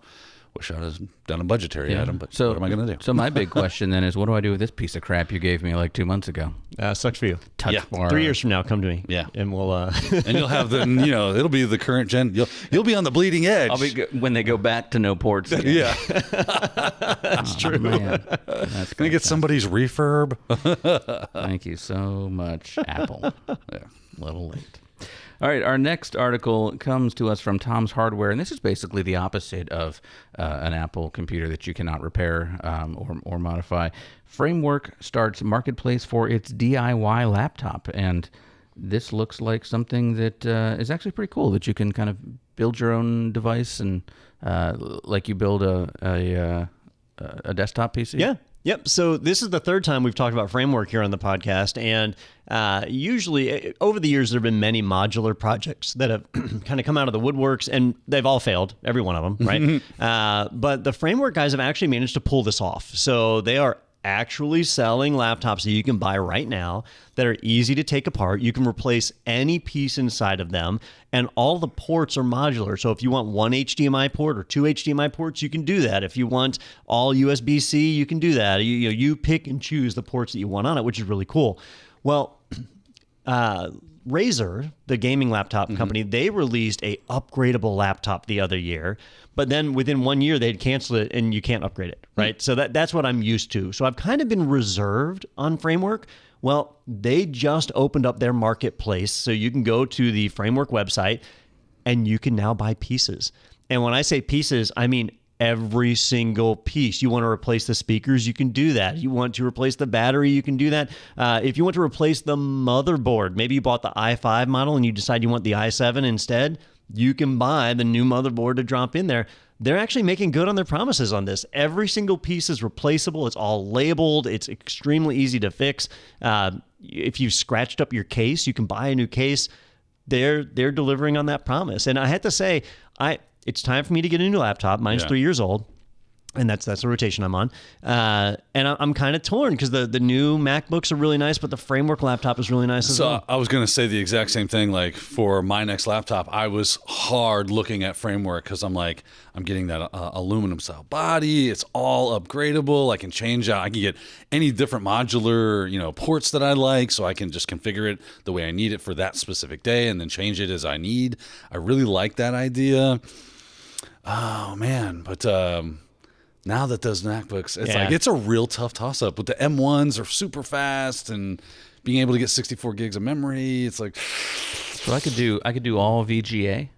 Speaker 3: wish I had done a budgetary item. But
Speaker 2: So
Speaker 3: what am I going to do?
Speaker 2: So my big question then is, what do I do with this piece of crap you gave me like two months ago?
Speaker 8: Uh, sucks for you.
Speaker 2: Touch
Speaker 3: Yeah.
Speaker 2: bar.
Speaker 8: Three years from now, come to me.
Speaker 3: Yeah.
Speaker 8: and we'll. Uh,
Speaker 3: and you'll have the you know it'll be the current gen. You'll you'll be on the bleeding edge.
Speaker 2: I'll be go- when they go back to no ports. Again.
Speaker 3: yeah.
Speaker 2: That's true. Man. That's
Speaker 3: Can I get somebody's refurb?
Speaker 2: Thank you so much, Apple. A little late. All right, our next article comes to us from Tom's Hardware, and this is basically the opposite of uh, an Apple computer that you cannot repair um, or, or modify. Framework starts marketplace for its DIY laptop, and this looks like something that uh, is actually pretty cool. That you can kind of build your own device and uh, like you build a a, uh, a desktop PC.
Speaker 8: Yeah. Yep. So this is the third time we've talked about framework here on the podcast, and uh, usually uh, over the years there have been many modular projects that have kind of come out of the woodworks, and they've all failed, every one of them, right? uh, but the framework guys have actually managed to pull this off. So they are actually selling laptops that you can buy right now that are easy to take apart. You can replace any piece inside of them, and all the ports are modular. So if you want one HDMI port or two HDMI ports, you can do that. If you want all USB C, you can do that. You, you, know, you pick and choose the ports that you want on it, which is really cool. Well, uh, Razer, the gaming laptop mm-hmm. company, they released a upgradable laptop the other year, but then within one year they'd canceled it and you can't upgrade it, hmm. right? So that that's what I'm used to. So I've kind of been reserved on Framework. Well, they just opened up their marketplace, so you can go to the Framework website and you can now buy pieces. And when I say pieces, I mean every single piece. You want to replace the speakers, you can do that. You want to replace the battery, you can do that. Uh, if you want to replace the motherboard, maybe you bought the i5 model and you decide you want the i7 instead, you can buy the new motherboard to drop in there. They're actually making good on their promises on this. Every single piece is replaceable. It's all labeled. It's extremely easy to fix. Uh, if you've scratched up your case, you can buy a new case. They're they're delivering on that promise. And I had to say, I it's time for me to get a new laptop. Mine's
Speaker 3: Yeah.
Speaker 8: three years old. And that's that's the rotation I'm on, uh, and I- I'm kind of torn because the the new MacBooks are really nice, but the framework laptop is really nice as
Speaker 3: So
Speaker 8: well.
Speaker 3: I was going to say the exact same thing. Like for my next laptop, I was hard looking at framework because I'm like, I'm getting that uh, aluminum style body. It's all upgradable. I can change out. I can get any different modular, you know, ports that I like, so I can just configure it the way I need it for that specific day, and then change it as I need. I really like that idea. Oh man, but um, now that those MacBooks, it's
Speaker 8: Yeah.
Speaker 3: like it's a real tough toss up. But the M1s are super fast and being able to get 64 gigs of memory, it's like
Speaker 2: So I could do I could do all VGA.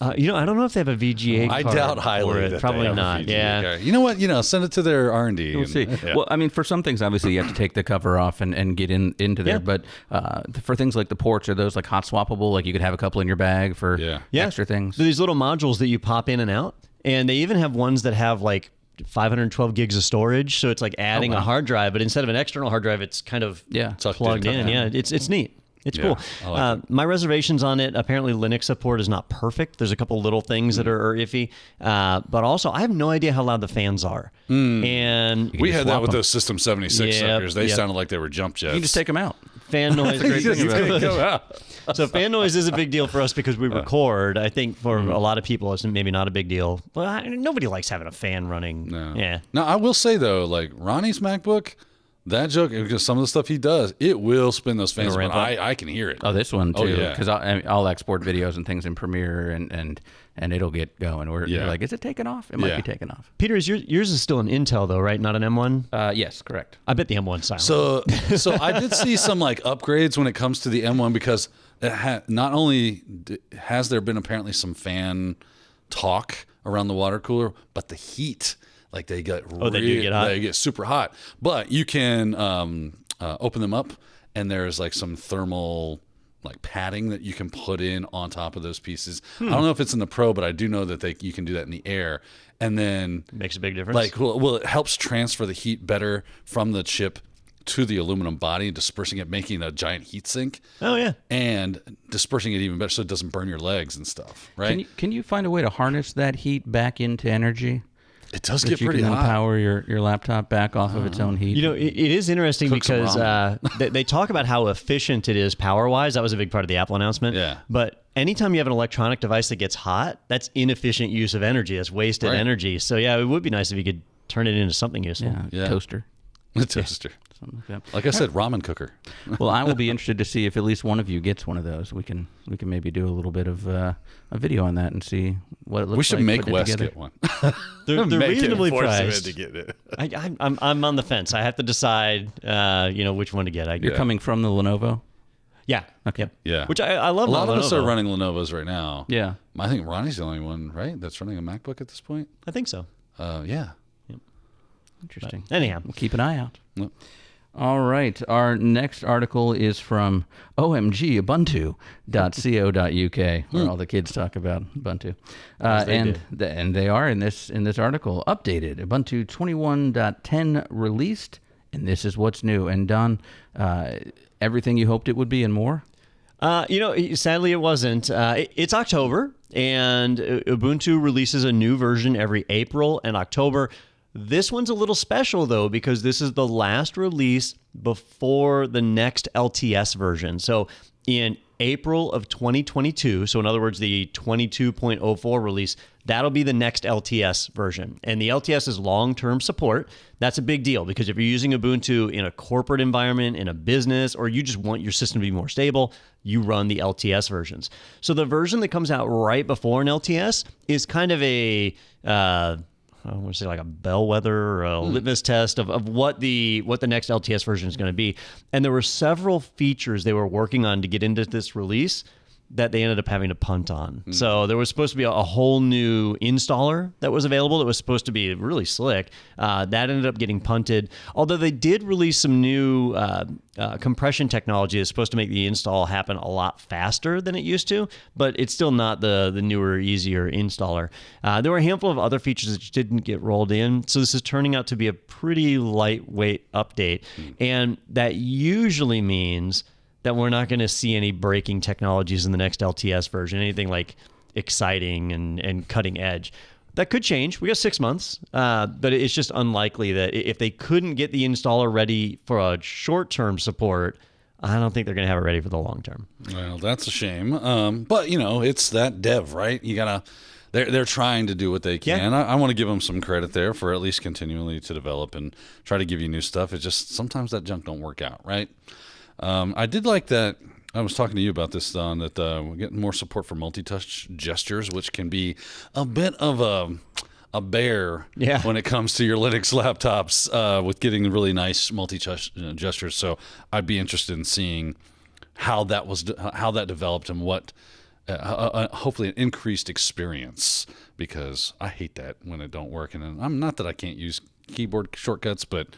Speaker 8: Uh, you know, I don't know if they have a VGA.
Speaker 3: I
Speaker 8: card
Speaker 3: doubt highly.
Speaker 8: it.
Speaker 3: that they
Speaker 8: Probably
Speaker 3: have a
Speaker 8: not.
Speaker 3: VGA
Speaker 8: Yeah.
Speaker 3: card. You know what? You know, send it to their R and D.
Speaker 2: We'll see. Well, I mean, for some things, obviously, you have to take the cover off and, and get in into there.
Speaker 8: Yeah.
Speaker 2: But uh, for things like the ports, are those like hot swappable? Like you could have a couple in your bag for
Speaker 3: Yeah.
Speaker 8: Yeah.
Speaker 2: extra things.
Speaker 8: So these little modules that you pop in and out, and they even have ones that have like 512 gigs of storage. So it's like adding a hard drive, but instead of an external hard drive, it's kind of
Speaker 2: Yeah.
Speaker 8: Plugged
Speaker 3: in.
Speaker 8: in. Yeah, it's it's neat. It's
Speaker 3: Yeah,
Speaker 8: cool.
Speaker 3: Like
Speaker 8: uh, my reservations on it. Apparently, Linux support is not perfect. There's a couple little things
Speaker 3: Mm.
Speaker 8: that are, are iffy, uh, but also I have no idea how loud the fans are. And
Speaker 3: we had that with
Speaker 2: them.
Speaker 3: those System 76
Speaker 8: Yep,
Speaker 3: suckers. They
Speaker 8: yep.
Speaker 3: sounded like they were jump jets.
Speaker 2: You can just take them out.
Speaker 8: fan noise. so fan noise is a big deal for us because we record. I think for
Speaker 3: Mm-hmm.
Speaker 8: a lot of people, it's maybe not a big deal. But I, nobody likes having a fan running.
Speaker 3: No.
Speaker 8: Yeah.
Speaker 3: Now I will say though, like Ronnie's MacBook, that joke because some of the stuff he does, it will spin those fans.
Speaker 8: It'll ramp.
Speaker 3: I, I can hear it.
Speaker 2: Oh, this one too. Because I'll, I mean, I'll export videos and things in Premiere, and and and it'll get going. We're
Speaker 3: Yeah.
Speaker 2: like, is it taking off? It might
Speaker 3: Yeah.
Speaker 2: be taking off.
Speaker 8: Peter, is your, yours is still an Intel though, right? Not an M1.
Speaker 2: Uh, yes, correct.
Speaker 8: I bet the M1's silent.
Speaker 3: So, so I did see some like upgrades when it comes to the M1 because it ha- not only d- has there been apparently some fan talk around the water cooler, but the heat, like they get
Speaker 8: Oh, they do get hot?
Speaker 3: They get super hot. But you can um, uh, open them up, and there's like some thermal like padding that you can put in on top of those pieces.
Speaker 8: Hmm.
Speaker 3: I don't know if it's in the Pro, but I do know that they you can do that in the Air, and then
Speaker 8: Makes a big difference.
Speaker 3: like, well, well, it helps transfer the heat better from the chip to the aluminum body, dispersing it, making a giant heat sink,
Speaker 8: oh yeah.
Speaker 3: and dispersing it even better so it doesn't burn your legs and stuff. Right?
Speaker 2: Can you can you find a way to harness that heat back into energy?
Speaker 3: It does get
Speaker 2: you
Speaker 3: pretty
Speaker 2: can
Speaker 3: hot.
Speaker 2: power your, your laptop back off of its own heat.
Speaker 8: You know, it, it is interesting
Speaker 3: Cook some
Speaker 8: because uh, they, they talk about how efficient it is power wise. That was a big part of the Apple announcement.
Speaker 3: Yeah.
Speaker 8: But anytime you have an electronic device that gets hot, that's inefficient use of energy. That's wasted
Speaker 3: Right.
Speaker 8: energy. So yeah, it would be nice if you could turn it into something useful.
Speaker 2: yeah,
Speaker 3: Yeah.
Speaker 2: toaster.
Speaker 3: The toaster.
Speaker 2: Something like that.
Speaker 3: Like I said, ramen cooker.
Speaker 2: well, I will be interested to see if at least one of you gets one of those. We can we can maybe do a little bit of uh, a video on that and see what it looks
Speaker 3: We should
Speaker 2: like
Speaker 3: make
Speaker 2: putting
Speaker 3: Wes
Speaker 2: together.
Speaker 3: get one.
Speaker 8: They're, they're reasonably priced.
Speaker 3: to get it.
Speaker 8: I, I, I'm I'm on the fence. I have to decide, uh, you know, which one to get. I
Speaker 2: You're
Speaker 3: Yeah.
Speaker 2: coming from the Lenovo.
Speaker 8: Yeah.
Speaker 2: Okay.
Speaker 3: Yeah.
Speaker 8: Which I, I love.
Speaker 3: A lot
Speaker 8: my
Speaker 3: of us are running Lenovo's right now.
Speaker 2: Yeah.
Speaker 3: I think Ronnie's the only one, right? That's running a MacBook at this point.
Speaker 8: I think so.
Speaker 3: Uh, yeah.
Speaker 2: Interesting.
Speaker 8: Anyhow,
Speaker 2: We'll keep an eye out.
Speaker 3: Yep.
Speaker 2: All right. Our next article is from omgubuntu.co.uk, where all the kids talk about Ubuntu. Uh,
Speaker 8: they
Speaker 2: and
Speaker 8: do.
Speaker 2: th- and they are in this in this article updated. Ubuntu 21.10 released, and this is what's new. And Don, uh, everything you hoped it would be and more.
Speaker 8: Uh, you know, sadly, it wasn't. Uh, it- it's October, and uh, Ubuntu releases a new version every April and October. This one's a little special, though, because this is the last release before the next LTS version. So, in April of 2022, so in other words, the 22.04 release, that'll be the next LTS version. And the LTS is long term support. That's a big deal because if you're using Ubuntu in a corporate environment, in a business, or you just want your system to be more stable, you run the LTS versions. So the version that comes out right before an LTS is kind of a uh, I want to say like a bellwether or a hmm. litmus test of, of what the what the next LTS version is going to be. And there were several features they were working on to get into this release that they ended up having to punt on. So there was supposed to be a, a whole new installer that was available that was supposed to be really slick. Uh, that ended up getting punted. Although they did release some new uh, uh, compression technology that's supposed to make the install happen a lot faster than it used to, but it's still not the the newer, easier installer. Uh, there were a handful of other features that didn't get rolled in. So this is turning out to be a pretty lightweight update, and that usually means that we're not going to see any breaking technologies in the next LTS version, anything like exciting and, and cutting edge. That could change. We got six months, uh, but it's just unlikely that if they couldn't get the installer ready for a short term support, I don't think they're going to have it ready for the long term.
Speaker 3: Well, that's a shame. Um, but you know, it's that dev, right? You gotta. They're they're trying to do what they
Speaker 8: Yeah.
Speaker 3: can. I, I want to give them some credit there for at least continually to develop and try to give you new stuff. It's just sometimes that junk don't work out, right? Um, I did like that. I was talking to you about this, Don. That uh, we're getting more support for multi-touch gestures, which can be a bit of a a bear
Speaker 8: Yeah.
Speaker 3: when it comes to your Linux laptops uh, with getting really nice multi-touch uh, gestures. So I'd be interested in seeing how that was how that developed and what uh, uh, uh, hopefully an increased experience because I hate that when it don't work and I'm not that I can't use keyboard shortcuts but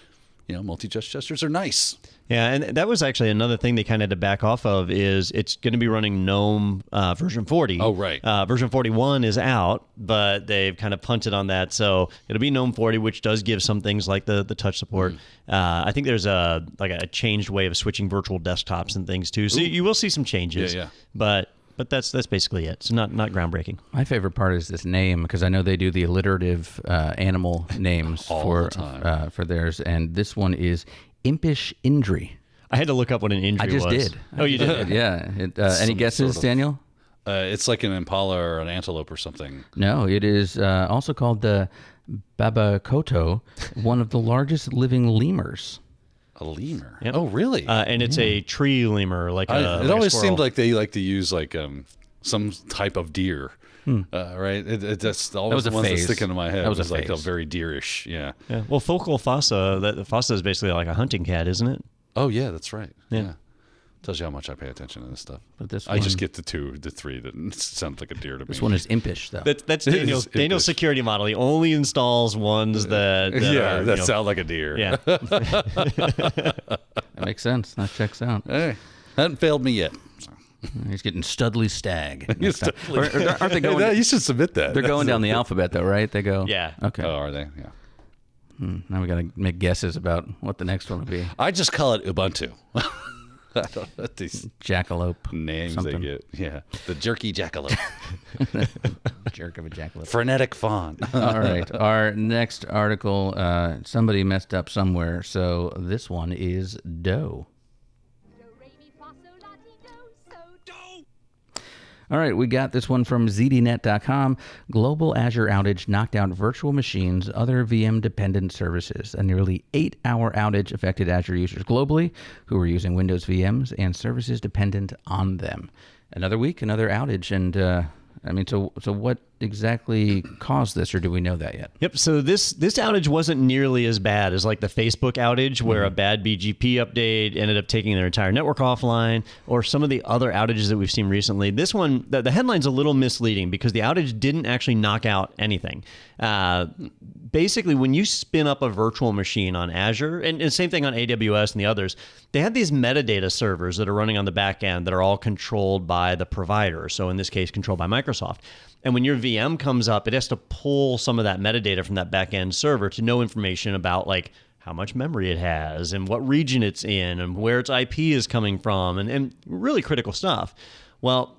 Speaker 3: you know multi-touch gestures are nice
Speaker 8: Yeah, and that was actually another thing they kind of had to back off of is it's going to be running GNOME uh, version 40.
Speaker 3: Oh, right.
Speaker 8: Uh, version 41 is out, but they've kind of punted on that. So it'll be GNOME 40, which does give some things like the the touch support. Uh, I think there's a like a changed way of switching virtual desktops and things too. So you will see some changes.
Speaker 3: Yeah, yeah.
Speaker 8: But but that's that's basically it. So not not groundbreaking.
Speaker 2: My favorite part is this name because I know they do the alliterative uh, animal names
Speaker 3: All
Speaker 2: for
Speaker 3: the time.
Speaker 2: Uh, for theirs, and this one is impish indri.
Speaker 8: I had to look up what an indri was.
Speaker 2: I just
Speaker 8: was.
Speaker 2: did.
Speaker 8: Oh, you did.
Speaker 2: yeah. It, uh, any
Speaker 3: Some
Speaker 2: guesses,
Speaker 3: sort of-
Speaker 2: Daniel?
Speaker 3: uh, it's like an impala or an antelope or something
Speaker 2: No, it is uh, also called the babakoto, one of the largest living lemurs.
Speaker 3: a lemur
Speaker 8: Yep.
Speaker 3: oh really
Speaker 8: Uh, and it's a tree lemur, like a
Speaker 3: I,
Speaker 8: like
Speaker 3: it
Speaker 8: a
Speaker 3: always
Speaker 8: squirrel.
Speaker 3: seemed like they like to use like um some type of deer uh, right it, it, that's always
Speaker 2: was
Speaker 3: the
Speaker 2: a
Speaker 3: ones that stick into my head
Speaker 2: That was a
Speaker 3: like a very deerish yeah
Speaker 8: Yeah. Well, focal fossa. That the fossa is basically like a hunting cat, isn't it?
Speaker 3: Oh yeah, that's right.
Speaker 8: Yeah.
Speaker 3: Yeah. Tells you how much I pay attention to this stuff.
Speaker 2: But this
Speaker 3: I just get the two, the three that sound like a deer to me.
Speaker 2: This one is impish, though.
Speaker 8: That's that's Daniel's Daniel's security model. He only installs ones that, that
Speaker 3: yeah,
Speaker 8: are, you
Speaker 3: that
Speaker 8: know-
Speaker 3: sound like a deer.
Speaker 8: yeah.
Speaker 2: that makes sense. That checks out.
Speaker 3: Hey, hadn't failed me yet. So.
Speaker 2: He's getting Studley Stag.
Speaker 3: Studley-
Speaker 2: Or- or aren't they going?
Speaker 3: that- you should submit that.
Speaker 2: they're going down the alphabet, though, right? They go.
Speaker 8: Yeah.
Speaker 2: Okay.
Speaker 3: Oh, are they? Yeah.
Speaker 2: Now we got to make guesses about what the next one will be.
Speaker 3: I just call it Ubuntu. I don't know what these
Speaker 2: Jackalope.
Speaker 3: names
Speaker 2: something.
Speaker 3: they get. Yeah, the jerky jackalope,
Speaker 2: Jerk of a jackalope.
Speaker 3: frenetic fawn.
Speaker 2: All right. Our next article, uh, somebody messed up somewhere, so this one is Doe. All right, we got this one from ZDNet.com. Global Azure outage knocked out virtual machines, other VM dependent services. A nearly eight hour outage affected Azure users globally who were using Windows VMs and services dependent on them. Another week, another outage. And uh, I mean, so, so what exactly caused this, or do we know that yet?
Speaker 8: Yep. So this this outage wasn't nearly as bad as like the Facebook outage, where a bad BGP update ended up taking their entire network offline, or some of the other outages that we've seen recently. This one, the, the headline's a little misleading because the outage didn't actually knock out anything. Uh, basically, when you spin up a virtual machine on Azure, and, and same thing on AWS and the others, they have these metadata servers that are running on the back end that are all controlled by the provider. So in this case, controlled by Microsoft. And when your VM comes up, it has to pull some of that metadata from that back end server to know information about like how much memory it has and what region it's in and where its IP is coming from and, and really critical stuff. Well,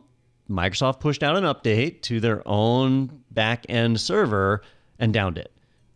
Speaker 8: Microsoft pushed out an update to their own back end server and downed it.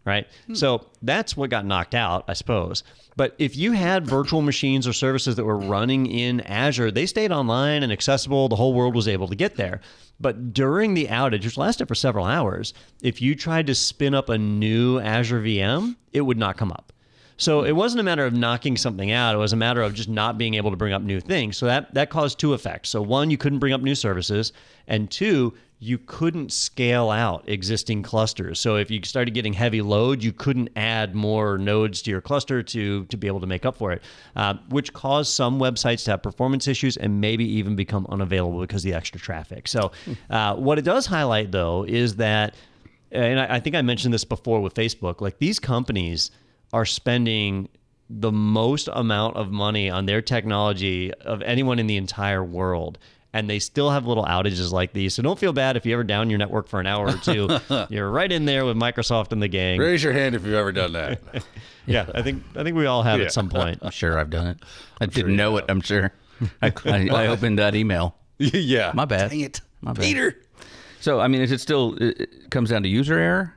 Speaker 8: Right. Hmm. So that's what got knocked out, I suppose. But if you had virtual machines or services that were running in Azure, they stayed online and accessible. The whole world was able to get there. But during the outage, which lasted for several hours, if you tried to spin up a new Azure VM, it would not come up. So it wasn't a matter of knocking something out. It was a matter of just not being able to bring up new things. So that that caused two effects. So one, you couldn't bring up new services, and two, you couldn't scale out existing clusters. So if you started getting heavy load, you couldn't add more nodes to your cluster to to be able to make up for it, uh, which caused some websites to have performance issues and maybe even become unavailable because of the extra traffic. So uh, what it does highlight though is that, and I, I think I mentioned this before with Facebook, like these companies are spending the most amount of money on their technology of anyone in the entire world. And they still have little outages like these. So don't feel bad if you ever down your network for an hour or two. You're right in there with Microsoft and the gang.
Speaker 3: Raise your hand if you've ever done that.
Speaker 8: Yeah, I think I think we all have
Speaker 3: Yeah.
Speaker 8: at some point.
Speaker 2: I'm sure I've done it. I didn't know it. I'm sure. I, I, I opened that email.
Speaker 3: yeah.
Speaker 2: My bad.
Speaker 3: Dang it.
Speaker 2: My bad.
Speaker 3: Peter.
Speaker 2: So I mean, is it still? It it comes down to user error.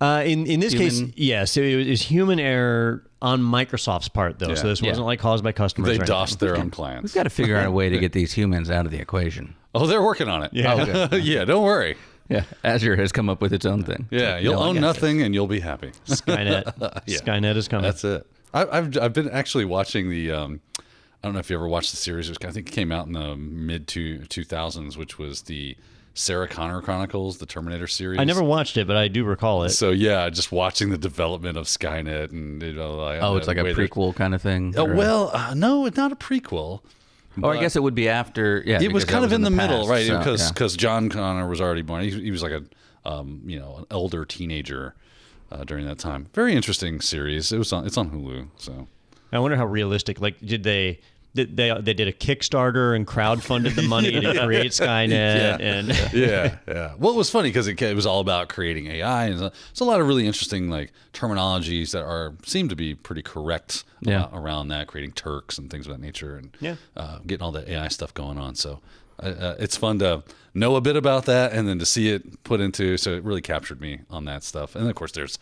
Speaker 8: Uh, in in this
Speaker 2: Human-
Speaker 8: case, yes, it was human error on Microsoft's part, though. So
Speaker 3: Yeah.
Speaker 8: this wasn't like caused by customers.
Speaker 3: They
Speaker 8: or.
Speaker 3: DOSed their own clients.
Speaker 2: We've got to figure out a way to get these humans out of the equation.
Speaker 3: Oh, they're working on it.
Speaker 8: Yeah.
Speaker 2: Oh, good.
Speaker 3: yeah, don't worry.
Speaker 2: Yeah, Azure has come up with its own thing.
Speaker 3: Yeah, you'll
Speaker 2: No,
Speaker 3: own
Speaker 2: got
Speaker 3: nothing and you'll be happy.
Speaker 8: Skynet.
Speaker 3: Yeah.
Speaker 8: Skynet is coming.
Speaker 3: That's it. I, I've I've been actually watching the. Um, I don't know if you ever watched the series. It was, I think it came out in the mid two two thousands, which was the Sarah Connor Chronicles, the Terminator series.
Speaker 8: I never watched it, but I do recall it.
Speaker 3: So yeah, just watching the development of Skynet and you know, like,
Speaker 2: Oh, it's like a
Speaker 3: way they're-
Speaker 2: prequel kind of thing.
Speaker 3: Oh, well, uh, no, it's not a prequel.
Speaker 2: or I guess it would be after. Yeah,
Speaker 3: it was
Speaker 2: because that
Speaker 3: kind of in the, middle,
Speaker 2: past,
Speaker 3: right?
Speaker 2: so,
Speaker 3: Because
Speaker 2: yeah.
Speaker 3: because John Connor was already born. He, he was like a um, you know an elder teenager uh, during that time. Very interesting series. It was on it's on Hulu. So
Speaker 8: I wonder how realistic. Like, did they? Did they they did a Kickstarter and crowdfunded the money to create Skynet and
Speaker 3: yeah, yeah. Well, it was funny because it, it was all about creating AI, and it's a lot of really interesting like terminologies that are seem to be pretty correct
Speaker 2: Yeah.
Speaker 3: uh, around that, creating Turks and things of that nature, and
Speaker 8: Yeah.
Speaker 3: uh, getting all that AI stuff going on. So. Uh, uh, it's fun to know a bit about that and then to see it put into so it really captured me on that stuff and then of course there's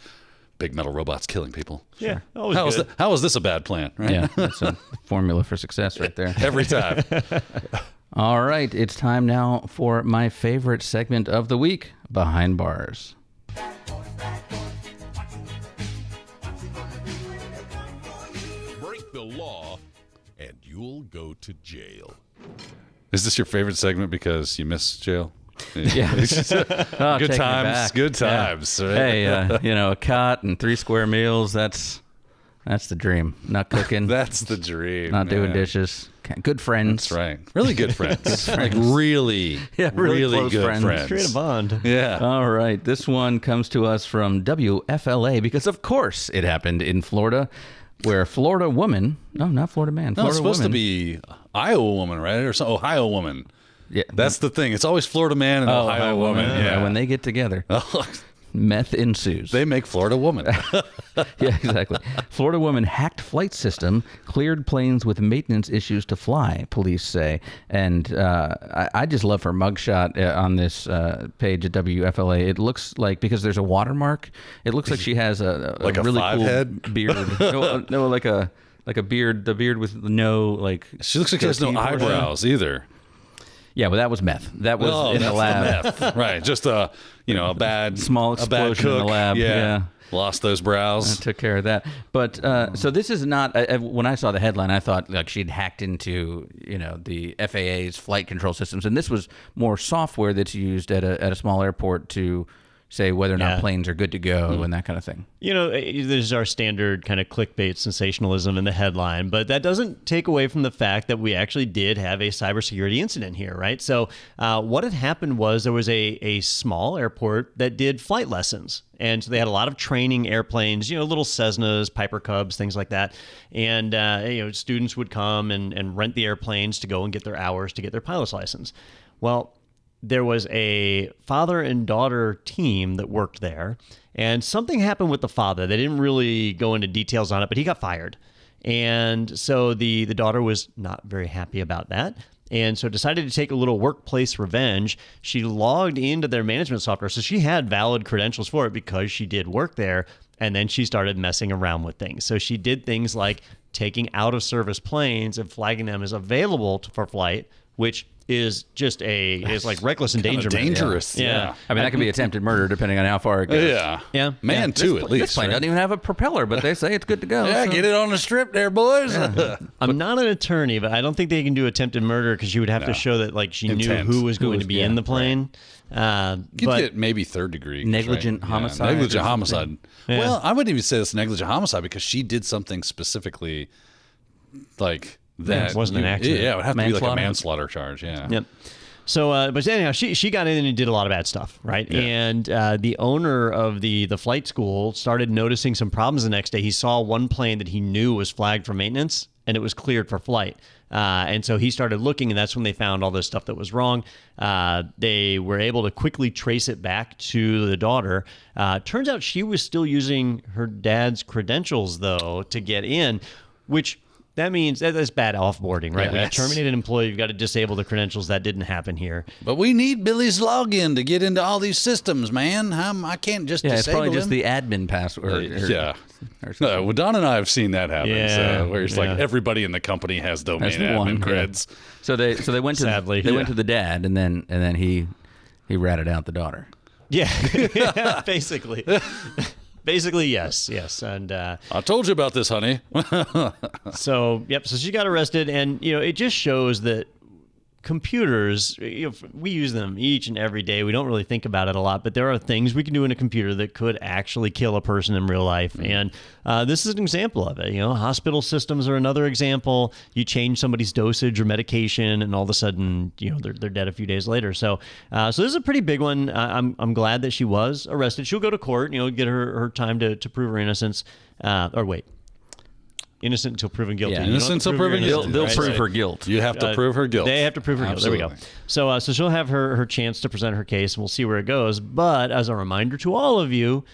Speaker 3: big metal robots killing people
Speaker 8: yeah, always
Speaker 3: how is,
Speaker 8: good.
Speaker 3: th- how is this a bad plan right
Speaker 2: yeah, that's a formula for success right there.
Speaker 3: every time
Speaker 2: All right, it's time now for my favorite segment of the week, Behind Bars.
Speaker 9: Break the law, and you'll go to jail.
Speaker 3: is this your favorite segment because you miss jail
Speaker 2: Yeah. Oh,
Speaker 3: good
Speaker 2: take me
Speaker 3: times good
Speaker 2: Yeah.
Speaker 3: times right?
Speaker 2: Hey, uh, you know, a cot and three square meals, that's that's the dream. Not cooking,
Speaker 3: That's the dream.
Speaker 2: not doing dishes. Good friends.
Speaker 3: That's right. Really good friends. like really,
Speaker 2: Yeah, really close
Speaker 3: good
Speaker 2: friends.
Speaker 3: friends.
Speaker 8: Create a bond.
Speaker 3: Yeah.
Speaker 2: All right. This one comes to us from WFLA because, of course, it happened in Florida, where a Florida woman, no, not Florida man,
Speaker 3: no, it's supposed
Speaker 2: woman.
Speaker 3: to be Iowa woman, right? Or some Ohio woman.
Speaker 2: Yeah,
Speaker 3: That's the thing. It's always Florida man and
Speaker 2: oh,
Speaker 3: Ohio, woman. Yeah.
Speaker 2: When they get together, meth ensues.
Speaker 3: they make Florida woman.
Speaker 2: yeah, exactly. Florida woman hacked flight system, cleared planes with maintenance issues to fly, police say. And uh, I, I just love her mugshot uh, on this uh, page at WFLA. It looks like, because there's a watermark, it looks like she has a, a
Speaker 3: Like a
Speaker 2: really cool
Speaker 3: head?
Speaker 2: beard. no, no, like a like a beard, the beard with no like.
Speaker 3: she looks like she has no eyebrows either.
Speaker 2: Yeah, but that was meth. That was
Speaker 3: Oh,
Speaker 2: in the lab.
Speaker 3: meth. right. Just a you know a bad
Speaker 2: Small
Speaker 3: a bad
Speaker 2: explosion in the lab.
Speaker 3: Yeah.
Speaker 2: Yeah.
Speaker 3: Lost those brows.
Speaker 2: I took care of that. But uh, so this is not. I- when I saw the headline, I thought like she'd hacked into you know the FAA's flight control systems, and this was more software that's used at a at a small airport to say whether or not
Speaker 8: Yeah.
Speaker 2: planes are good to go and that kind of thing.
Speaker 8: You know, eh, there's our standard kind of clickbait sensationalism in the headline, but that doesn't take away from the fact that we actually did have a cybersecurity incident here, right? So, uh, what had happened was there was a, a small airport that did flight lessons. And so they had a lot of training airplanes, you know, little Cessnas, Piper Cubs, things like that. And, uh, you know, students would come and, and rent the airplanes to go and get their hours to get their pilot's license. Well, there was a father and daughter team that worked there, and something happened with the father. They didn't really go into details on it, but he got fired. And so the the daughter was not very happy about that. And so decided to take a little workplace revenge. She logged into their management software. So she had valid credentials for it because she did work there. And then she started messing around with things. So she did things like taking out of service planes and flagging them as available for flight, which is just a is like reckless endangerment.
Speaker 3: dangerous, yeah.
Speaker 2: I mean, that could be attempted murder depending on how far it goes.
Speaker 3: Yeah.
Speaker 8: Yeah.
Speaker 3: Man,
Speaker 8: Yeah.
Speaker 3: too,
Speaker 2: This
Speaker 3: at least.
Speaker 2: This plane
Speaker 3: right?
Speaker 2: doesn't even have a propeller, but they say it's good to go.
Speaker 3: Yeah,
Speaker 2: so-
Speaker 3: get it on the strip there, boys.
Speaker 8: I'm not an attorney, but I don't think they can do attempted murder because you would have to show that like she
Speaker 3: Intent.
Speaker 8: knew who was
Speaker 2: Who
Speaker 8: going
Speaker 2: was-
Speaker 8: to be
Speaker 2: yeah,
Speaker 8: in the plane. Uh,
Speaker 3: You
Speaker 8: but
Speaker 3: get maybe third degree
Speaker 2: Negligent
Speaker 3: right?
Speaker 2: homicide or
Speaker 3: negligent homicide.
Speaker 8: Yeah.
Speaker 3: Well, I wouldn't even say it's negligent homicide because she did something specifically like that.
Speaker 8: it wasn't an accident.
Speaker 3: Yeah, it would have to be like a
Speaker 2: Manslaughter?
Speaker 3: charge. Yeah.
Speaker 8: Yep. So, uh, but anyhow, she she got in and did a lot of bad stuff, right? And uh, the owner of the the flight school started noticing some problems the next day. He saw one plane that he knew was flagged for maintenance, and it was cleared for flight. Uh, and so he started looking, and that's when they found all this stuff that was wrong. Uh, they were able to quickly trace it back to the daughter. Uh, turns out she was still using her dad's credentials, though, to get in, which that means that- that's bad offboarding, right?
Speaker 3: Yeah,
Speaker 8: when you
Speaker 3: that's-
Speaker 8: terminate an employee, you've got to disable the credentials. That didn't happen here.
Speaker 3: But we need Billy's login to get into all these systems, man. I'm, I can't just
Speaker 2: Yeah, it's
Speaker 3: disable
Speaker 2: probably just
Speaker 3: him.
Speaker 2: the admin password. Uh, or-
Speaker 3: yeah.
Speaker 2: or something.
Speaker 3: No, well, Don and I have seen that happen.
Speaker 8: Yeah,
Speaker 3: so, where it's
Speaker 8: yeah.
Speaker 3: like everybody in the company has domain
Speaker 2: That's
Speaker 3: admin
Speaker 2: one, yeah.
Speaker 3: creds.
Speaker 2: So they so they went to
Speaker 8: Sadly,
Speaker 2: they
Speaker 8: yeah.
Speaker 2: went to the dad and then and then he he ratted out the daughter.
Speaker 8: Yeah, basically. Basically, yes, yes, and uh,
Speaker 3: I told you about this, honey.
Speaker 8: so yep. So she got arrested, and you know it just shows that computers you know, we use them each and every day. We don't really think about it a lot but there are things we can do in a computer that could actually kill a person in real life. And uh, this is an example of it you know hospital systems are another example. You change somebody's dosage or medication and all of a sudden you know they're, they're dead a few days later. So uh, so this is a pretty big one. Uh, I'm, I'm glad that she was arrested. She'll go to court you know get her, her time to, to prove her innocence uh, or wait innocent until proven guilty
Speaker 2: Yeah.
Speaker 8: You don't have to
Speaker 3: Innocent till
Speaker 8: prove your
Speaker 3: proven guilty.
Speaker 2: They'll
Speaker 8: right?
Speaker 2: prove
Speaker 8: So-
Speaker 2: her guilt.
Speaker 3: you have to
Speaker 8: uh,
Speaker 3: prove her guilt.
Speaker 8: They have to prove her guilt. There we go. So, uh, so she'll have her her chance to present her case, and we'll see where it goes. But as a reminder to all of you,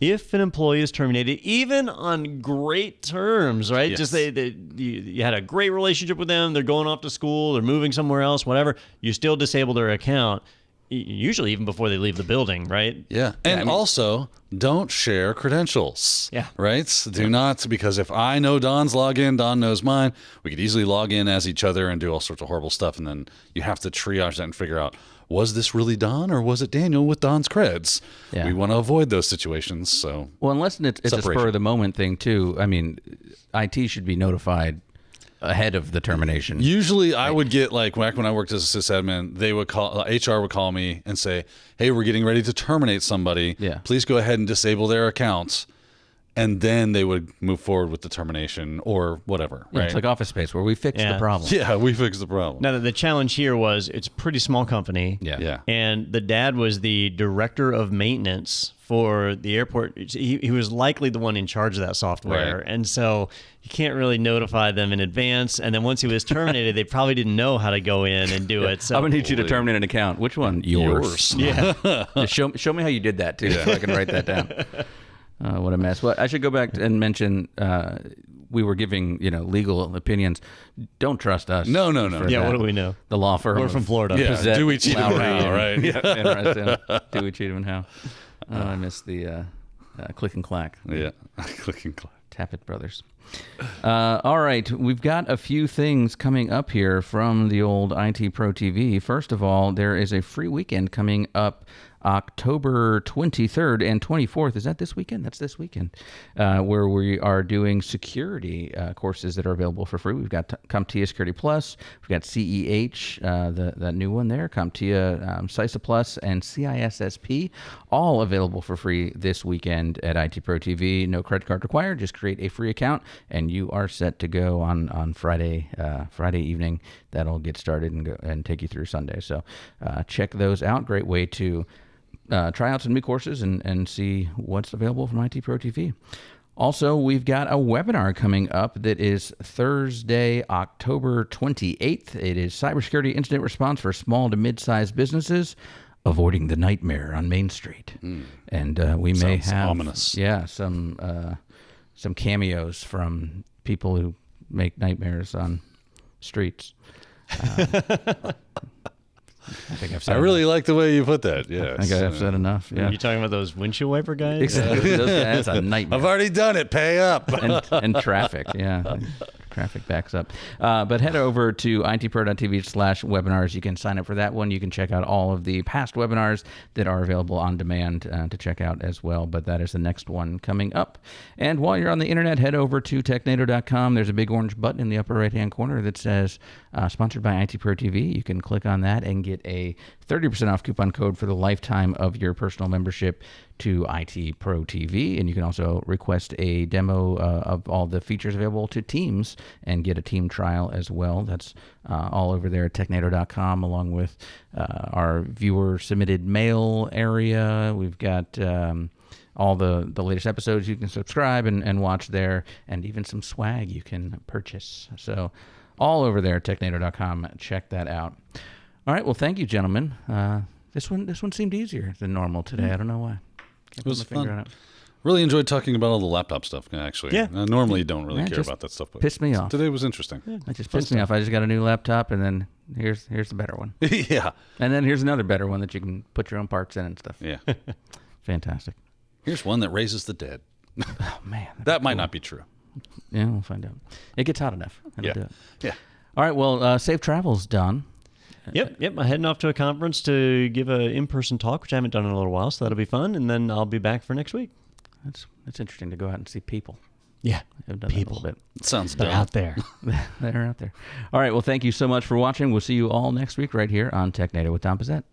Speaker 8: if an employee is terminated, even on great terms, right?
Speaker 3: Yes.
Speaker 8: Just they, they you, you had a great relationship with them, they're going off to school, they're moving somewhere else, whatever. You still disable their account, y- usually even before they leave the building, right?
Speaker 3: Yeah. And also, don't share credentials.
Speaker 8: Yeah.
Speaker 3: Right? Do not, because if I know Don's login, Don knows mine, we could easily log in as each other and do all sorts of horrible stuff. And then you have to triage that and figure out was this really Don or was it Daniel with Don's creds?
Speaker 2: Yeah.
Speaker 3: We want to avoid those situations. So,
Speaker 2: Well, unless it's, it's a spur of the moment thing too. I mean, IT should be notified ahead of the termination.
Speaker 3: Usually, I would get like back when I worked as a sysadmin, they would call uh, HR would call me and say, "Hey, we're getting ready to terminate somebody.
Speaker 2: Yeah.
Speaker 3: please go ahead and disable their accounts." And then they would move forward with the termination or whatever.
Speaker 2: Yeah,
Speaker 3: right?
Speaker 2: It's like Office Space where we fixed
Speaker 8: Yeah.
Speaker 2: the problem.
Speaker 3: yeah, we fixed the problem.
Speaker 8: Now, the challenge here was it's a pretty small company.
Speaker 2: Yeah.
Speaker 3: yeah,
Speaker 8: and the dad was the director of maintenance for the airport. He, he was likely the one in charge of that software,
Speaker 3: Right.
Speaker 8: and so you can't really notify them in advance. And then once he was terminated, they probably didn't know how to go in and do it. So
Speaker 2: I'm gonna need you to terminate an account. Which one? Yours.
Speaker 3: Yours.
Speaker 8: yeah,
Speaker 2: Just show show me how you did that too, so I can write that down. Uh, what a mess. Well, I should go back and mention uh, we were giving you know legal opinions. Don't trust us.
Speaker 3: No, no, no.
Speaker 8: yeah.
Speaker 2: that.
Speaker 8: What do we know?
Speaker 2: The law firm.
Speaker 8: We're
Speaker 2: of
Speaker 8: from Florida.
Speaker 3: Yeah.
Speaker 2: Pezet,
Speaker 3: Do we cheat 'em
Speaker 2: Lowrie,
Speaker 3: how,
Speaker 2: and-
Speaker 3: right?
Speaker 2: Yeah. interesting. Do we cheat 'em and how? Oh, I missed the uh, uh, click and clack.
Speaker 3: yeah. Click and clack.
Speaker 2: Tappet Brothers. Uh, all right, we've got a few things coming up here from the old IT Pro TV. First of all, there is a free weekend coming up October 23rd and 24th. Is that this weekend? That's this weekend, uh, where we are doing security uh, courses that are available for free. We've got CompTIA Security Plus, we've got CEH, uh, the, the new one there, CompTIA um, CySA Plus, and CISSP, all available for free this weekend at IT Pro TV. No credit card required. Just create a free account, and you are set to go on on Friday uh, Friday evening. That'll get started and go and take you through Sunday. So uh, check those out. Great way to uh, try out some new courses and, and see what's available from IT Pro TV. Also, we've got a webinar coming up that is Thursday, October 28th. It is Cybersecurity Incident Response for Small to Mid-Sized Businesses, Avoiding the Nightmare on Main Street. And uh, we may have
Speaker 3: ominous.
Speaker 2: yeah, some uh, some cameos from people who make nightmares on streets. Uh, I think I've said
Speaker 3: I really like the way you put that. Yeah,
Speaker 2: I think I've said enough. Yeah.
Speaker 8: You talking about those windshield wiper guys?
Speaker 2: Exactly. Those guys, that's a nightmare.
Speaker 3: I've already done it. Pay up.
Speaker 2: and, and traffic. Yeah. Traffic backs up. Uh, but head over to itpro.tv slash webinars. You can sign up for that one. You can check out all of the past webinars that are available on demand uh, to check out as well. But that is the next one coming up. And while you're on the internet, head over to technado.com. There's a big orange button in the upper right hand corner that says uh, sponsored by IT Pro TV. You can click on that and get a 30% off coupon code for the lifetime of your personal membership to IT Pro TV. And you can also request a demo uh, of all the features available to Teams and get a team trial as well. That's uh, all over there at technado.com, along with uh, our viewer submitted mail area. We've got. Um, all the, the latest episodes you can subscribe and, and watch there, and even some swag you can purchase. So, all over there at technado.com. Check that out. All right. Well, thank you, gentlemen. Uh, this one this one seemed easier than normal today. I don't know why. Can't
Speaker 3: It was
Speaker 2: put my finger
Speaker 3: fun.
Speaker 2: it.
Speaker 3: Really enjoyed talking about all the laptop stuff. Actually,
Speaker 8: Yeah.
Speaker 3: I normally don't really
Speaker 2: Yeah,
Speaker 3: care about that stuff, but
Speaker 2: pissed me off.
Speaker 3: Today was interesting.
Speaker 2: That just pissed me off. I just got a new laptop, and then here's here's the better one,
Speaker 3: Yeah,
Speaker 2: and then here's another better one that you can put your own parts in and stuff.
Speaker 3: yeah.
Speaker 2: Fantastic.
Speaker 3: Here's one that raises the dead.
Speaker 2: Oh man,
Speaker 3: That might not be true.
Speaker 2: yeah, we'll find out. It gets hot enough. It'll
Speaker 3: Yeah.
Speaker 2: it.
Speaker 3: Yeah.
Speaker 2: All right. Well, uh, safe travels, Don.
Speaker 8: Yep, yep. I'm heading off to a conference to give a in-person talk, which I haven't done in a little while, so that'll be fun. And then I'll be back for next week.
Speaker 2: That's that's interesting to go out and see people.
Speaker 8: Yeah,
Speaker 2: I've done
Speaker 8: People.
Speaker 2: that a little
Speaker 3: It sounds
Speaker 8: they're
Speaker 3: dumb.
Speaker 8: out there.
Speaker 2: bit. They're out there. All right. Well, thank you so much for watching. We'll see you all next week right here on TechNado with Tom Pezet.